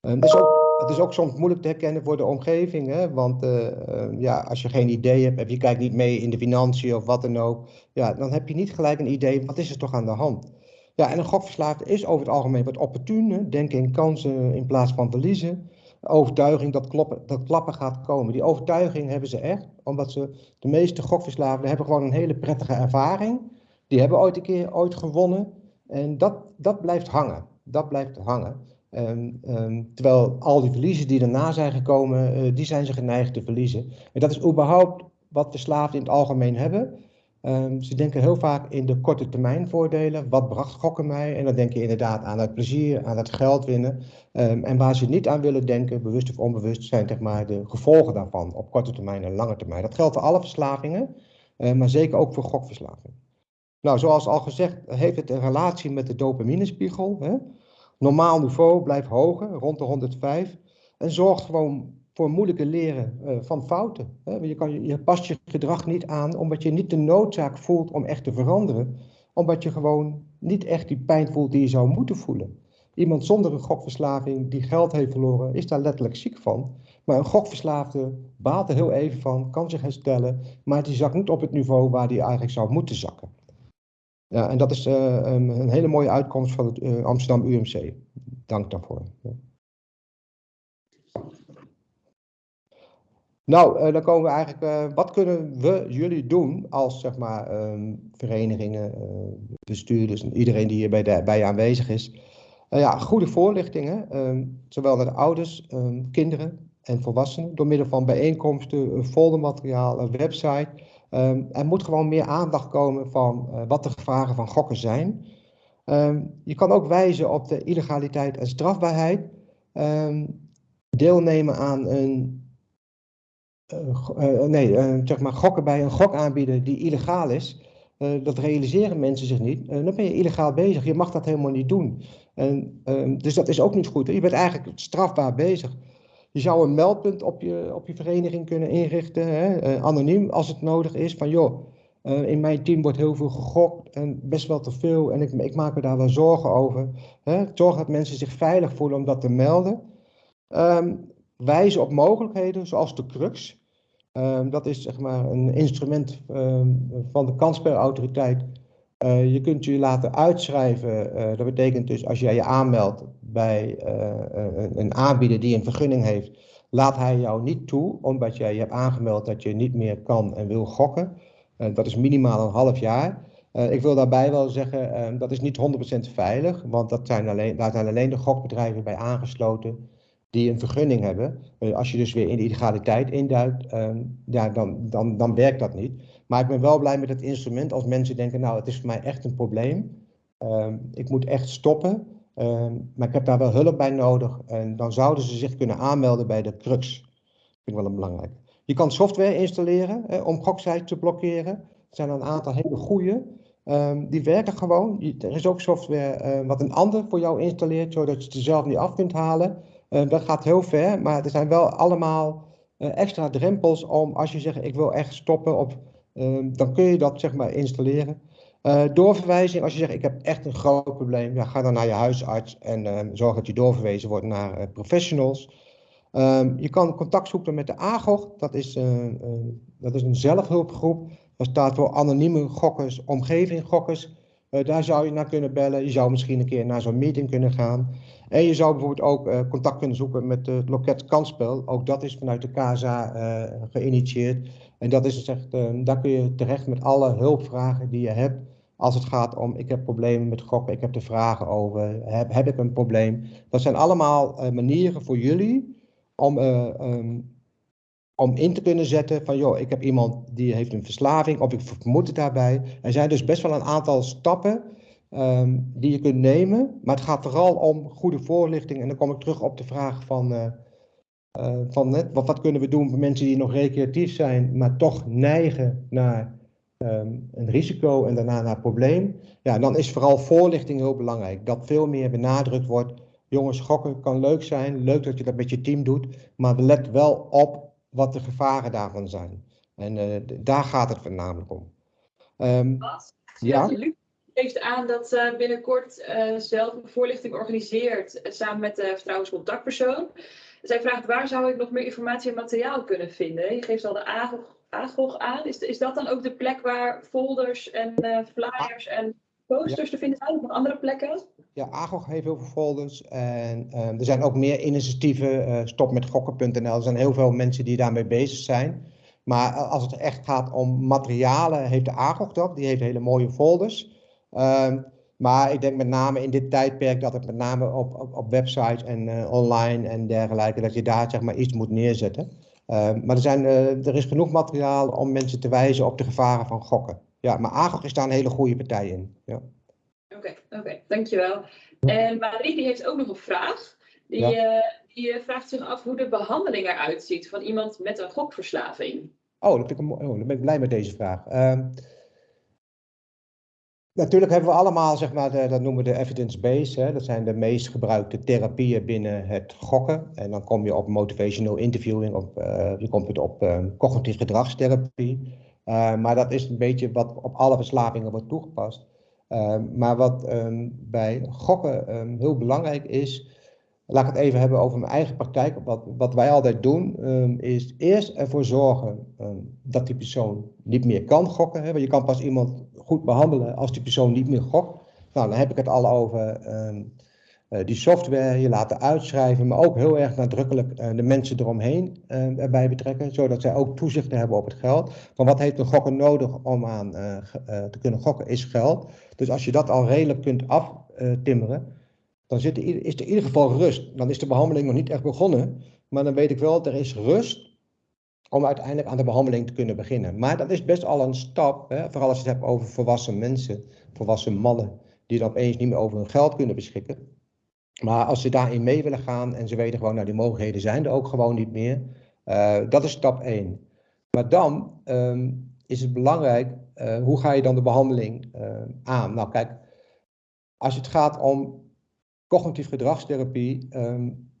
dus ook het is ook soms moeilijk te herkennen voor de omgeving. Hè? Want uh, uh, ja, als je geen idee hebt, of je kijkt niet mee in de financiën of wat dan ook, ja, dan heb je niet gelijk een idee, wat is er toch aan de hand? Ja, en een gokverslaafde is over het algemeen wat opportun, denken in kansen in plaats van verliezen. Overtuiging dat, kloppen, dat klappen gaat komen. Die overtuiging hebben ze echt, omdat ze, de meeste gokverslaafden hebben gewoon een hele prettige ervaring. Die hebben ooit een keer ooit gewonnen. En dat, dat blijft hangen. Dat blijft hangen. Um, um, terwijl al die verliezen die daarna zijn gekomen, uh, die zijn ze geneigd te verliezen. En dat is überhaupt wat verslaafden in het algemeen hebben. Um, ze denken heel vaak in de korte termijn voordelen. Wat bracht gokken mij? En dan denk je inderdaad aan het plezier, aan het geld winnen. en waar ze niet aan willen denken, bewust of onbewust, zijn zeg maar, de gevolgen daarvan op korte termijn en lange termijn. Dat geldt voor alle verslavingen, uh, maar zeker ook voor gokverslaving. Nou, zoals al gezegd, heeft het een relatie met de dopaminespiegel. Hè? Normaal niveau blijft hoger, rond de 105. En zorgt gewoon voor moeilijke leren uh, van fouten. Je, kan, je past je gedrag niet aan omdat je niet de noodzaak voelt om echt te veranderen. Omdat je gewoon niet echt die pijn voelt die je zou moeten voelen. Iemand zonder een gokverslaving die geld heeft verloren, is daar letterlijk ziek van. Maar een gokverslaafde baalt er heel even van, kan zich herstellen, maar die zakt niet op het niveau waar die eigenlijk zou moeten zakken. Ja, en dat is uh, een, hele mooie uitkomst van het uh, Amsterdam UMC. Dank daarvoor. Nou, uh, dan komen we eigenlijk, wat kunnen we, jullie doen als zeg maar um, verenigingen, bestuurders en iedereen die hier bij, bij aanwezig is. ja, goede voorlichtingen, um, zowel naar de ouders, um, kinderen en volwassenen, door middel van bijeenkomsten, foldermateriaal, een website. Um, er moet gewoon meer aandacht komen van uh, wat de gevaren van gokken zijn. Um, je kan ook wijzen op de illegaliteit en strafbaarheid. Um, deelnemen aan een. Uh, uh, nee, zeg maar gokken bij een gokaanbieder die illegaal is. dat realiseren mensen zich niet. dan ben je illegaal bezig. Je mag dat helemaal niet doen. En, dus dat is ook niet goed. Je bent eigenlijk strafbaar bezig. Je zou een meldpunt op je, op je vereniging kunnen inrichten, hè, uh, anoniem als het nodig is. Van joh, uh, in mijn team wordt heel veel gegokt en best wel te veel en ik, ik maak me daar wel zorgen over. Hè. Zorg dat mensen zich veilig voelen om dat te melden. Um, wijzen op mogelijkheden zoals de crux. Um, dat is zeg maar een instrument um, van de kansspelautoriteit uh, je kunt je laten uitschrijven. Uh, dat betekent dus als jij je aanmeldt bij uh, een aanbieder die een vergunning heeft, laat hij jou niet toe, omdat jij je hebt aangemeld dat je niet meer kan en wil gokken. dat is minimaal een half jaar. ik wil daarbij wel zeggen, dat is niet 100% veilig, want dat zijn alleen, daar zijn alleen de gokbedrijven bij aangesloten die een vergunning hebben. als je dus weer in de illegaliteit induikt, ja, dan, dan, dan werkt dat niet. Maar ik ben wel blij met het instrument als mensen denken, nou het is voor mij echt een probleem. Um, ik moet echt stoppen, um, maar ik heb daar wel hulp bij nodig. En dan zouden ze zich kunnen aanmelden bij de Crux. Dat vind ik wel een belangrijk. Je kan software installeren om goksites te blokkeren. Er zijn een aantal hele goede. Um, die werken gewoon. Er is ook software uh, wat een ander voor jou installeert, zodat je het er zelf niet af kunt halen. Uh, dat gaat heel ver, maar er zijn wel allemaal uh, extra drempels om als je zegt ik wil echt stoppen op Ehm, dan kun je dat zeg maar installeren. Uh, doorverwijzing, als je zegt ik heb echt een groot probleem, ja, ga dan naar je huisarts en uh, zorg dat je doorverwezen wordt naar professionals. Um, je kan contact zoeken met de AGOG, dat is, dat is een zelfhulpgroep. Dat staat voor anonieme gokkers, omgeving gokkers. Daar zou je naar kunnen bellen. Je zou misschien een keer naar zo'n meeting kunnen gaan. En je zou bijvoorbeeld ook contact kunnen zoeken met het loket kansspel. Ook dat is vanuit de KSA geïnitieerd. En dat is echt, daar kun je terecht met alle hulpvragen die je hebt. Als het gaat om, ik heb problemen met gokken, ik heb er vragen over, heb, heb ik een probleem. Dat zijn allemaal manieren voor jullie om ehm, om in te kunnen zetten van, joh, ik heb iemand die heeft een verslaving of ik vermoed het daarbij. Er zijn dus best wel een aantal stappen um, die je kunt nemen, maar het gaat vooral om goede voorlichting. En dan kom ik terug op de vraag van, uh, uh, van net, wat, kunnen we doen voor mensen die nog recreatief zijn, maar toch neigen naar um, een risico en daarna naar probleem. Ja, dan is vooral voorlichting heel belangrijk. Dat veel meer benadrukt wordt. Jongens, gokken kan leuk zijn, leuk dat je dat met je team doet, maar let wel op wat de gevaren daarvan zijn. En uh, daar gaat het voornamelijk om. Um, ja. [laughs] Luc geeft aan dat uh, binnenkort uh, zelf een voorlichting organiseert samen met de vertrouwenscontactpersoon. Zij vraagt waar zou ik nog meer informatie en materiaal kunnen vinden? Je geeft al de AGOG, AGOG aan. Is, is dat dan ook de plek waar folders en flyers en posters te vinden zijn? Of nog andere plekken? Ja, AGOG heeft heel veel folders en uh, er zijn ook meer initiatieven, uh, stopmetgokken.nl. Er zijn heel veel mensen die daarmee bezig zijn. Maar als het echt gaat om materialen, heeft de AGOG dat. Die heeft hele mooie folders. Uh, maar ik denk met name in dit tijdperk dat het met name op, op, websites en uh, online en dergelijke, dat je daar zeg maar iets moet neerzetten. Ehm, maar er, zijn, er is genoeg materiaal om mensen te wijzen op de gevaren van gokken. Ja, maar AGOG is daar een hele goede partij in. Ja. Oké, oké, dankjewel. En Marie die heeft ook nog een vraag. Die, ja. uh, die eh, vraagt zich af hoe de behandeling eruit ziet van iemand met een gokverslaving. Oh, dat oh, dan ben ik blij met deze vraag. Uh, natuurlijk hebben we allemaal, zeg maar, de, dat noemen we de evidence-based. Dat zijn de meest gebruikte therapieën binnen het gokken. En dan kom je op motivational interviewing, op, uh, je komt op ehm, cognitief gedragstherapie. maar dat is een beetje wat op alle verslavingen wordt toegepast. Ehm, maar wat um, bij gokken um, heel belangrijk is, laat ik het even hebben over mijn eigen praktijk. Wat, wat wij altijd doen, is eerst ervoor zorgen dat die persoon niet meer kan gokken. Hè? Want je kan pas iemand goed behandelen als die persoon niet meer gokt. Nou, dan heb ik het al over die software, je laten uitschrijven, maar ook heel erg nadrukkelijk uh, de mensen eromheen uh, erbij betrekken, zodat zij ook toezicht hebben op het geld. Van wat heeft een gokker nodig om aan te kunnen gokken, is geld. Dus als je dat al redelijk kunt aftimmeren, dan zit er, is er in ieder geval rust. Dan is de behandeling nog niet echt begonnen, maar dan weet ik wel, er is rust om uiteindelijk aan de behandeling te kunnen beginnen. Maar dat is best al een stap, hè, vooral als je het hebt over volwassen mensen, volwassen mannen, die dan opeens niet meer over hun geld kunnen beschikken. Maar als ze daarin mee willen gaan en ze weten gewoon, nou die mogelijkheden zijn er ook gewoon niet meer. Uh, dat is stap 1. Maar dan um, is het belangrijk, uh, hoe ga je dan de behandeling uh, aan? Nou kijk, als het gaat om cognitief gedragstherapie, um,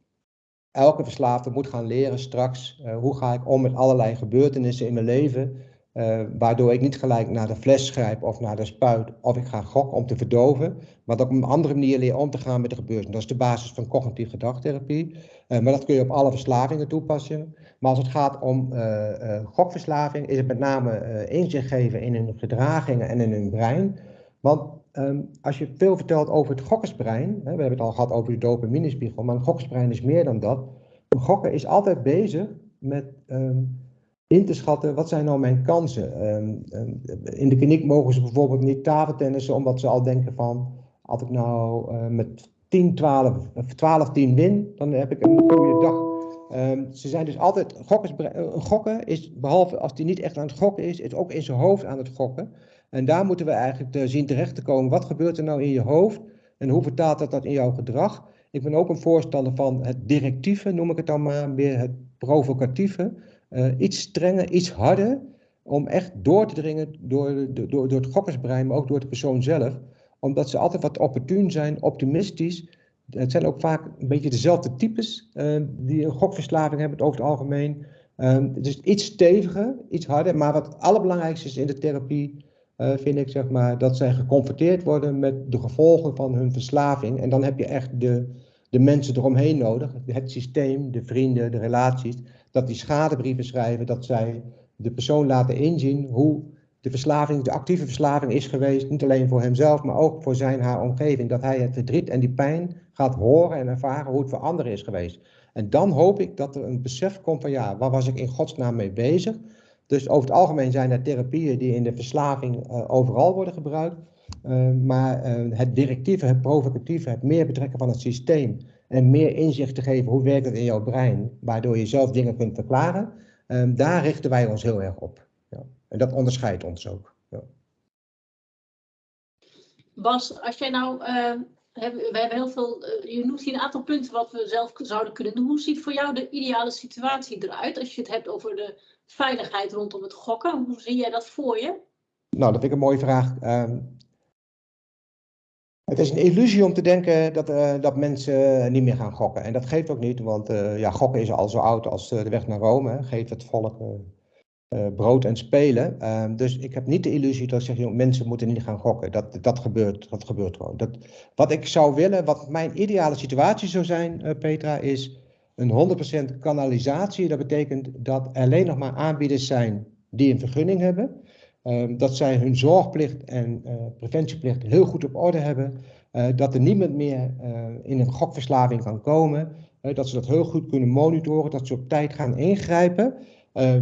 elke verslaafde moet gaan leren straks, hoe ga ik om met allerlei gebeurtenissen in mijn leven, uh, waardoor ik niet gelijk naar de fles grijp of naar de spuit of ik ga gokken om te verdoven. Maar dat op een andere manier leer om te gaan met de gebeurtenissen. Dat is de basis van cognitief gedragtherapie. Uh, maar dat kun je op alle verslavingen toepassen. Maar als het gaat om uh, gokverslaving is het met name inzicht geven in hun gedragingen en in hun brein. Want um, als je veel vertelt over het gokkersbrein, hè, we hebben het al gehad over de dopaminespiegel, maar een gokkersbrein is meer dan dat. Een gokker is altijd bezig met... Um, in te schatten, wat zijn nou mijn kansen? Um, um, in de kliniek mogen ze bijvoorbeeld niet tafeltennissen, omdat ze al denken van, als ik nou uh, met 10, 12, 12, 10 win, dan heb ik een goede dag. Um, ze zijn dus altijd, gokkers, uh, gokken is, behalve als hij niet echt aan het gokken is, is ook in zijn hoofd aan het gokken. En daar moeten we eigenlijk zien terecht te komen, wat gebeurt er nou in je hoofd en hoe vertaalt dat dat in jouw gedrag? Ik ben ook een voorstander van het directieve, noem ik het dan maar, meer het provocatieve. Uh, iets strenger, iets harder, om echt door te dringen door, door, door het gokkersbrein, maar ook door de persoon zelf. Omdat ze altijd wat opportun zijn, optimistisch. Het zijn ook vaak een beetje dezelfde types uh, die een gokverslaving hebben over het algemeen. Uh, dus iets steviger, iets harder. Maar wat het allerbelangrijkste is in de therapie, vind ik zeg maar, dat zij geconfronteerd worden met de gevolgen van hun verslaving. En dan heb je echt de, de mensen eromheen nodig, het systeem, de vrienden, de relaties dat die schadebrieven schrijven, dat zij de persoon laten inzien hoe de verslaving, de actieve verslaving is geweest, niet alleen voor hemzelf, maar ook voor zijn haar omgeving. Dat hij het verdriet en die pijn gaat horen en ervaren hoe het voor anderen is geweest. En dan hoop ik dat er een besef komt van ja, waar was ik in godsnaam mee bezig? Dus over het algemeen zijn er therapieën die in de verslaving uh, overal worden gebruikt. Uh, maar uh, het directieve, het provocatieve, het meer betrekken van het systeem en meer inzicht te geven hoe werkt het in jouw brein, waardoor je zelf dingen kunt verklaren, daar richten wij ons heel erg op. Ja. En dat onderscheidt ons ook. Ja. Bas, als jij nou, uh, hebben, we hebben heel veel, uh, je noemt hier een aantal punten wat we zelf zouden kunnen doen. Hoe ziet voor jou de ideale situatie eruit als je het hebt over de veiligheid rondom het gokken? Hoe zie jij dat voor je? Nou, dat vind ik een mooie vraag. Uh, het is een illusie om te denken dat, uh, dat mensen niet meer gaan gokken. En dat geeft ook niet, want uh, ja, gokken is al zo oud als de weg naar Rome. Hè. Geeft het volk brood en spelen. Ehm, dus ik heb niet de illusie dat ik zeg, joh, mensen moeten niet gaan gokken. Dat, dat, gebeurt, dat gebeurt gewoon. Dat, wat ik zou willen, wat mijn ideale situatie zou zijn, Petra, is een 100% kanalisatie. Dat betekent dat alleen nog maar aanbieders zijn die een vergunning hebben. Uh, dat zij hun zorgplicht en uh, preventieplicht heel goed op orde hebben. Uh, dat er niemand meer in een gokverslaving kan komen. dat ze dat heel goed kunnen monitoren. Dat ze op tijd gaan ingrijpen.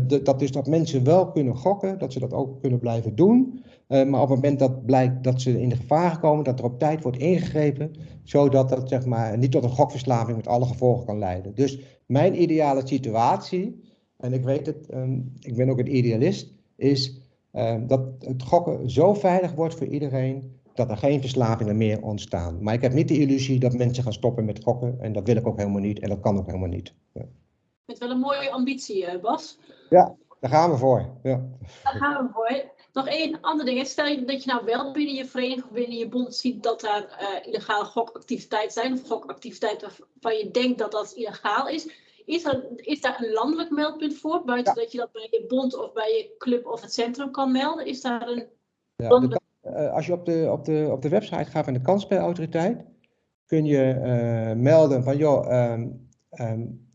De, dat is dat mensen wel kunnen gokken. Dat ze dat ook kunnen blijven doen. maar op het moment dat blijkt dat ze in de gevaar komen. Dat er op tijd wordt ingegrepen. Zodat dat zeg maar, niet tot een gokverslaving met alle gevolgen kan leiden. Dus mijn ideale situatie. En ik weet het, ik ben ook een idealist. Is dat het gokken zo veilig wordt voor iedereen dat er geen verslavingen meer ontstaan. Maar ik heb niet de illusie dat mensen gaan stoppen met gokken en dat wil ik ook helemaal niet en dat kan ook helemaal niet. Ja. Met wel een mooie ambitie, eh, Bas. Ja, daar gaan we voor. Ja. Daar gaan we voor. Nog één ander ding. Stel je dat je nou wel binnen je vereniging of binnen je bond ziet dat daar uh, illegale gokactiviteiten zijn, of gokactiviteiten waarvan je denkt dat dat illegaal is. Is, er, is daar een landelijk meldpunt voor, buiten ja. dat je dat bij je bond of bij je club of het centrum kan melden? Is daar een ja, landelijk... de, uh, als je op de, op, de, op de website gaat van de kansspelautoriteit, kun je uh, melden van joh, um, um,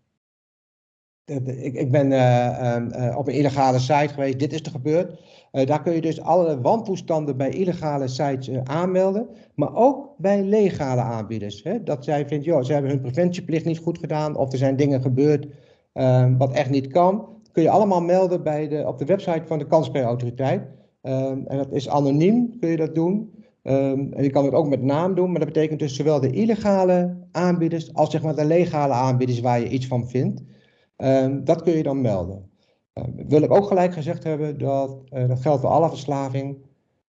ik, ik, ben uh, um, op een illegale site geweest, dit is er gebeurd. Uh, daar kun je dus alle wantoestanden bij illegale sites uh, aanmelden, maar ook bij legale aanbieders. Hè? Dat zij vindt, joh, ze hebben hun preventieplicht niet goed gedaan of er zijn dingen gebeurd uh, wat echt niet kan. Kun je allemaal melden bij de, op de website van de kansspelautoriteit. en dat is anoniem, kun je dat doen. Um, en je kan het ook met naam doen, maar dat betekent dus zowel de illegale aanbieders als zeg maar de legale aanbieders waar je iets van vindt. Dat kun je dan melden. Uh, wil ik ook gelijk gezegd hebben dat uh, dat geldt voor alle verslaving.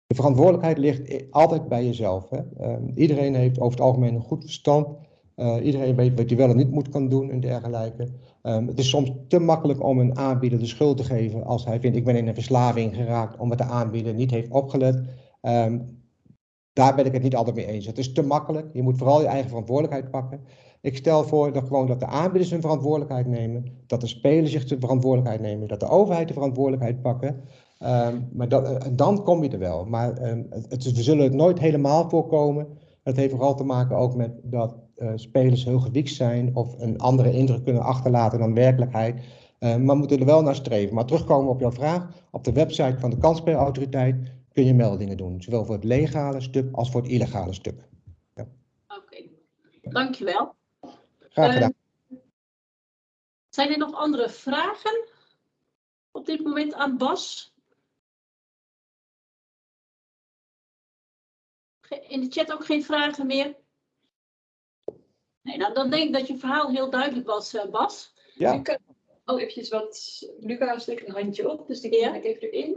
De verantwoordelijkheid ligt altijd bij jezelf. Hè? Uh, iedereen heeft over het algemeen een goed verstand. Eh, iedereen weet wat hij wel en niet moet kan doen en dergelijke. Um, het is soms te makkelijk om een aanbieder de schuld te geven als hij vindt ik ben in een verslaving geraakt omdat de aanbieder niet heeft opgelet. Daar ben ik het niet altijd mee eens. Het is te makkelijk. Je moet vooral je eigen verantwoordelijkheid pakken. Ik stel voor dat gewoon dat de aanbieders hun verantwoordelijkheid nemen, dat de spelers zich de verantwoordelijkheid nemen, dat de overheid de verantwoordelijkheid pakken. Um, maar dat, uh, dan kom je er wel. Maar um, het, we zullen het nooit helemaal voorkomen. Het heeft vooral te maken ook met dat uh, spelers heel gewiekt zijn of een andere indruk kunnen achterlaten dan werkelijkheid. Uh, maar we moeten er wel naar streven. Maar terugkomen op jouw vraag, op de website van de kansspelautoriteit kun je meldingen doen. Zowel voor het legale stuk als voor het illegale stuk. Ja. Oké, dankjewel. Graag gedaan. Uh, zijn er nog andere vragen op dit moment aan Bas? In de chat ook geen vragen meer? Nee, nou, dan denk ik dat je verhaal heel duidelijk was, uh, Bas. Ja. Luca, oh, eventjes wat. Luca steekt een handje op, dus die ja. ik even erin.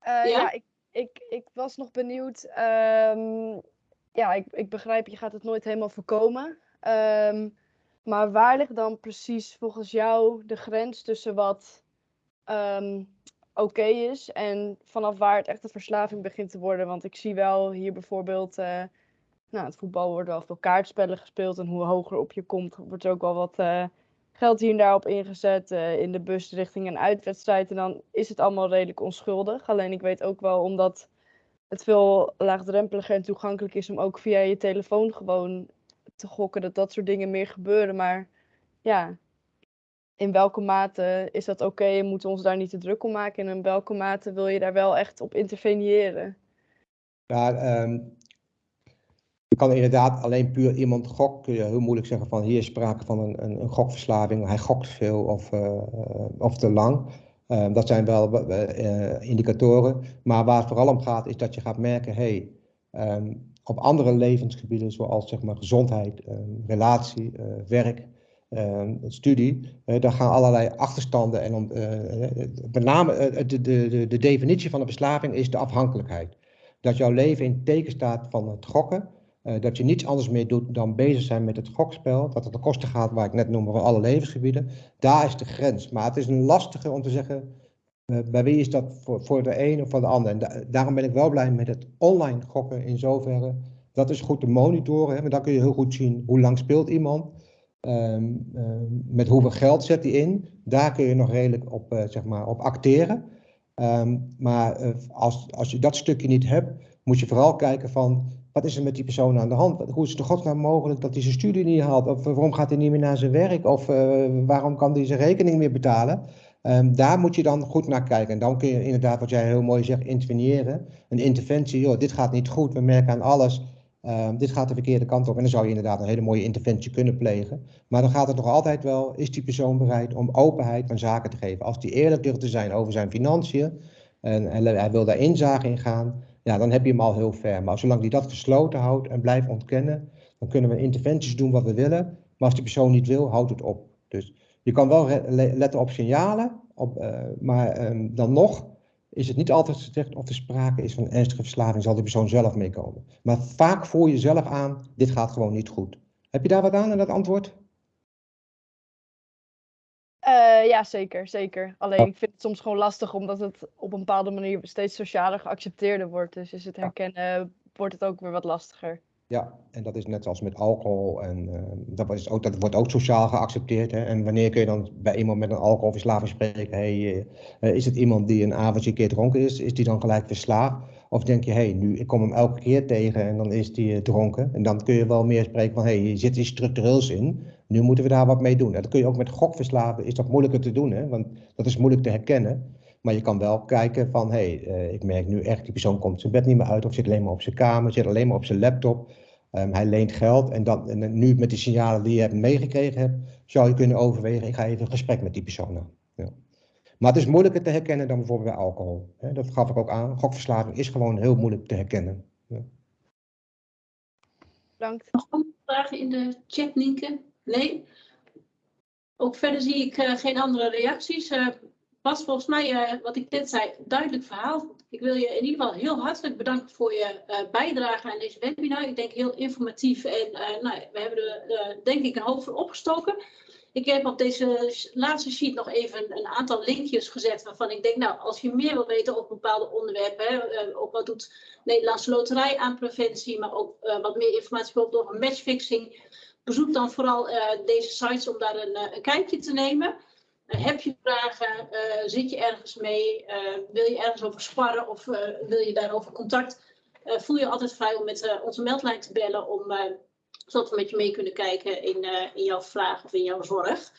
Uh, ja? ja, ik, ik, ik was nog benieuwd. Um, ja, ik, ik begrijp, je gaat het nooit helemaal voorkomen. Um, maar waar ligt dan precies volgens jou de grens tussen wat um, oké is en vanaf waar het echt een verslaving begint te worden? Want ik zie wel hier bijvoorbeeld, uh, nou, het voetbal wordt wel veel kaartspellen gespeeld en hoe hoger op je komt, wordt er ook wel wat uh, geld hier en daar op ingezet uh, in de bus richting een uitwedstrijd. En dan is het allemaal redelijk onschuldig. Alleen ik weet ook wel, omdat het veel laagdrempeliger en toegankelijk is om ook via je telefoon gewoon te gokken dat dat soort dingen meer gebeuren. Maar ja, in welke mate is dat oké en moeten we ons daar niet te druk om maken? En in welke mate wil je daar wel echt op interveneren? Ja, um, je kan inderdaad alleen puur iemand gok, kun je heel moeilijk zeggen van hier is sprake van een, een, een gokverslaving, hij gokt veel of, uh, of te lang. Uh, dat zijn wel uh, indicatoren. Maar waar het vooral om gaat, is dat je gaat merken, hey, um, op andere levensgebieden, zoals zeg maar, gezondheid, um, relatie, werk, studie, daar gaan allerlei achterstanden en om, met name de, de, de definitie van een verslaving is de afhankelijkheid. Dat jouw leven in teken staat van het gokken uh, dat je niets anders meer doet dan bezig zijn met het gokspel. Dat het de kosten gaat, waar ik net noemde, alle levensgebieden. Daar is de grens. Maar het is een lastige om te zeggen, uh, bij wie is dat voor, de een of voor de ander. En da daarom ben ik wel blij met het online gokken in zoverre. Dat is goed te monitoren. Maar dan kun je heel goed zien hoe lang speelt iemand. Um, um, met hoeveel geld zet hij in. Daar kun je nog redelijk op, uh, zeg maar, op acteren. Um, maar als, als je dat stukje niet hebt, moet je vooral kijken van wat is er met die persoon aan de hand? Hoe is het de godsnaam mogelijk dat hij zijn studie niet haalt? Of waarom gaat hij niet meer naar zijn werk? Of uh, waarom kan hij zijn rekening meer betalen? Um, daar moet je dan goed naar kijken. En dan kun je inderdaad, wat jij heel mooi zegt, interveneren. Een interventie, joh, dit gaat niet goed, we merken aan alles. Um, dit gaat de verkeerde kant op. En dan zou je inderdaad een hele mooie interventie kunnen plegen. Maar dan gaat het nog altijd wel, is die persoon bereid om openheid van zaken te geven? Als die eerlijk durft te zijn over zijn financiën en, en hij wil daar inzage in gaan, ja, dan heb je hem al heel ver. Maar zolang die dat gesloten houdt en blijft ontkennen, dan kunnen we interventies doen wat we willen. Maar als die persoon niet wil, houdt het op. Dus je kan wel letten op signalen, op, uh, maar um, dan nog is het niet altijd gezegd of er sprake is van ernstige verslaving, zal die persoon zelf meekomen. Maar vaak voel je zelf aan, dit gaat gewoon niet goed. Heb je daar wat aan in dat antwoord? Uh, ja, zeker, zeker. Alleen oh. ik vind het soms gewoon lastig omdat het op een bepaalde manier steeds socialer geaccepteerder wordt. Dus is het herkennen, wordt het ook weer wat lastiger. Ja, en dat is net als met alcohol. En uh, dat, is ook, dat wordt ook sociaal geaccepteerd. Hè? En wanneer kun je dan bij iemand met een alcoholverslaving spreken? Hey, uh, is het iemand die een avondje een keer dronken is? Is die dan gelijk verslaafd? Of denk je, hé, hey, nu ik kom hem elke keer tegen en dan is die dronken. En dan kun je wel meer spreken van, hé, hey, zit iets structureels in. Nu moeten we daar wat mee doen. En dat kun je ook met gokverslaven, is dat moeilijker te doen, hè? want dat is moeilijk te herkennen. Maar je kan wel kijken van, hé, hey, uh, ik merk nu echt, die persoon komt zijn bed niet meer uit of zit alleen maar op zijn kamer, zit alleen maar op zijn laptop. Um, hij leent geld en, dan, en nu met die signalen die je hebt meegekregen hebt, zou je kunnen overwegen, ik ga even een gesprek met die persoon aan. Maar het is moeilijker te herkennen dan bijvoorbeeld bij alcohol. Hè? Dat gaf ik ook aan. Gokverslaving is gewoon heel moeilijk te herkennen. Bedankt. Nog vragen in de chat, Nienke? Nee? Ook verder zie ik uh, geen andere reacties. Uh, Bas, volgens mij, uh, wat ik net zei, duidelijk verhaal. Ik wil je in ieder geval heel hartelijk bedanken voor je bijdrage aan deze webinar. Ik denk heel informatief en nou, we hebben er denk ik een hoop voor opgestoken. Ik heb op deze laatste sheet nog even een aantal linkjes gezet waarvan ik denk, nou, als je meer wil weten over bepaalde onderwerpen, hè, ook wat doet Nederlandse Loterij aan preventie, maar ook wat meer informatie over matchfixing, bezoek dan vooral uh, deze sites om daar een, kijkje te nemen. Heb je vragen? zit je ergens mee? wil je ergens over sparren of wil je daarover contact? voel je altijd vrij om met onze meldlijn te bellen om, zodat we met je mee kunnen kijken in, in jouw vraag of in jouw zorg.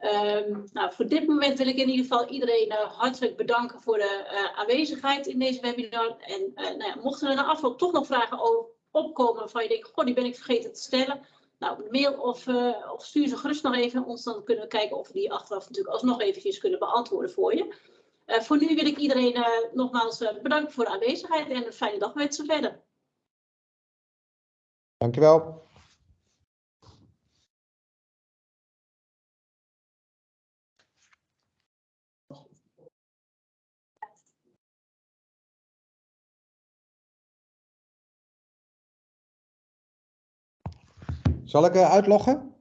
Um, nou, voor dit moment wil ik in ieder geval iedereen hartelijk bedanken voor de aanwezigheid in deze webinar. En nou ja, mochten er na afloop toch nog vragen opkomen waarvan je denkt, goh, die ben ik vergeten te stellen nou, mail of, uh, of stuur ze gerust nog even ons. Dan kunnen we kijken of we die achteraf natuurlijk alsnog eventjes kunnen beantwoorden voor je. Uh, voor nu wil ik iedereen uh, nogmaals bedanken voor de aanwezigheid en een fijne dag wensen verder. Dankjewel. Zal ik uh, uitloggen?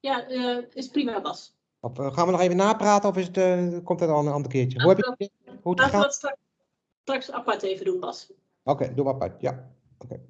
Ja, uh, is prima, Bas. Of, uh, gaan we nog even napraten of is het, komt het al een ander keertje? Hoe heb je, hoe het Laten we het straks, straks apart even doen, Bas. Oké, okay, doe maar apart. Ja, oké. Okay.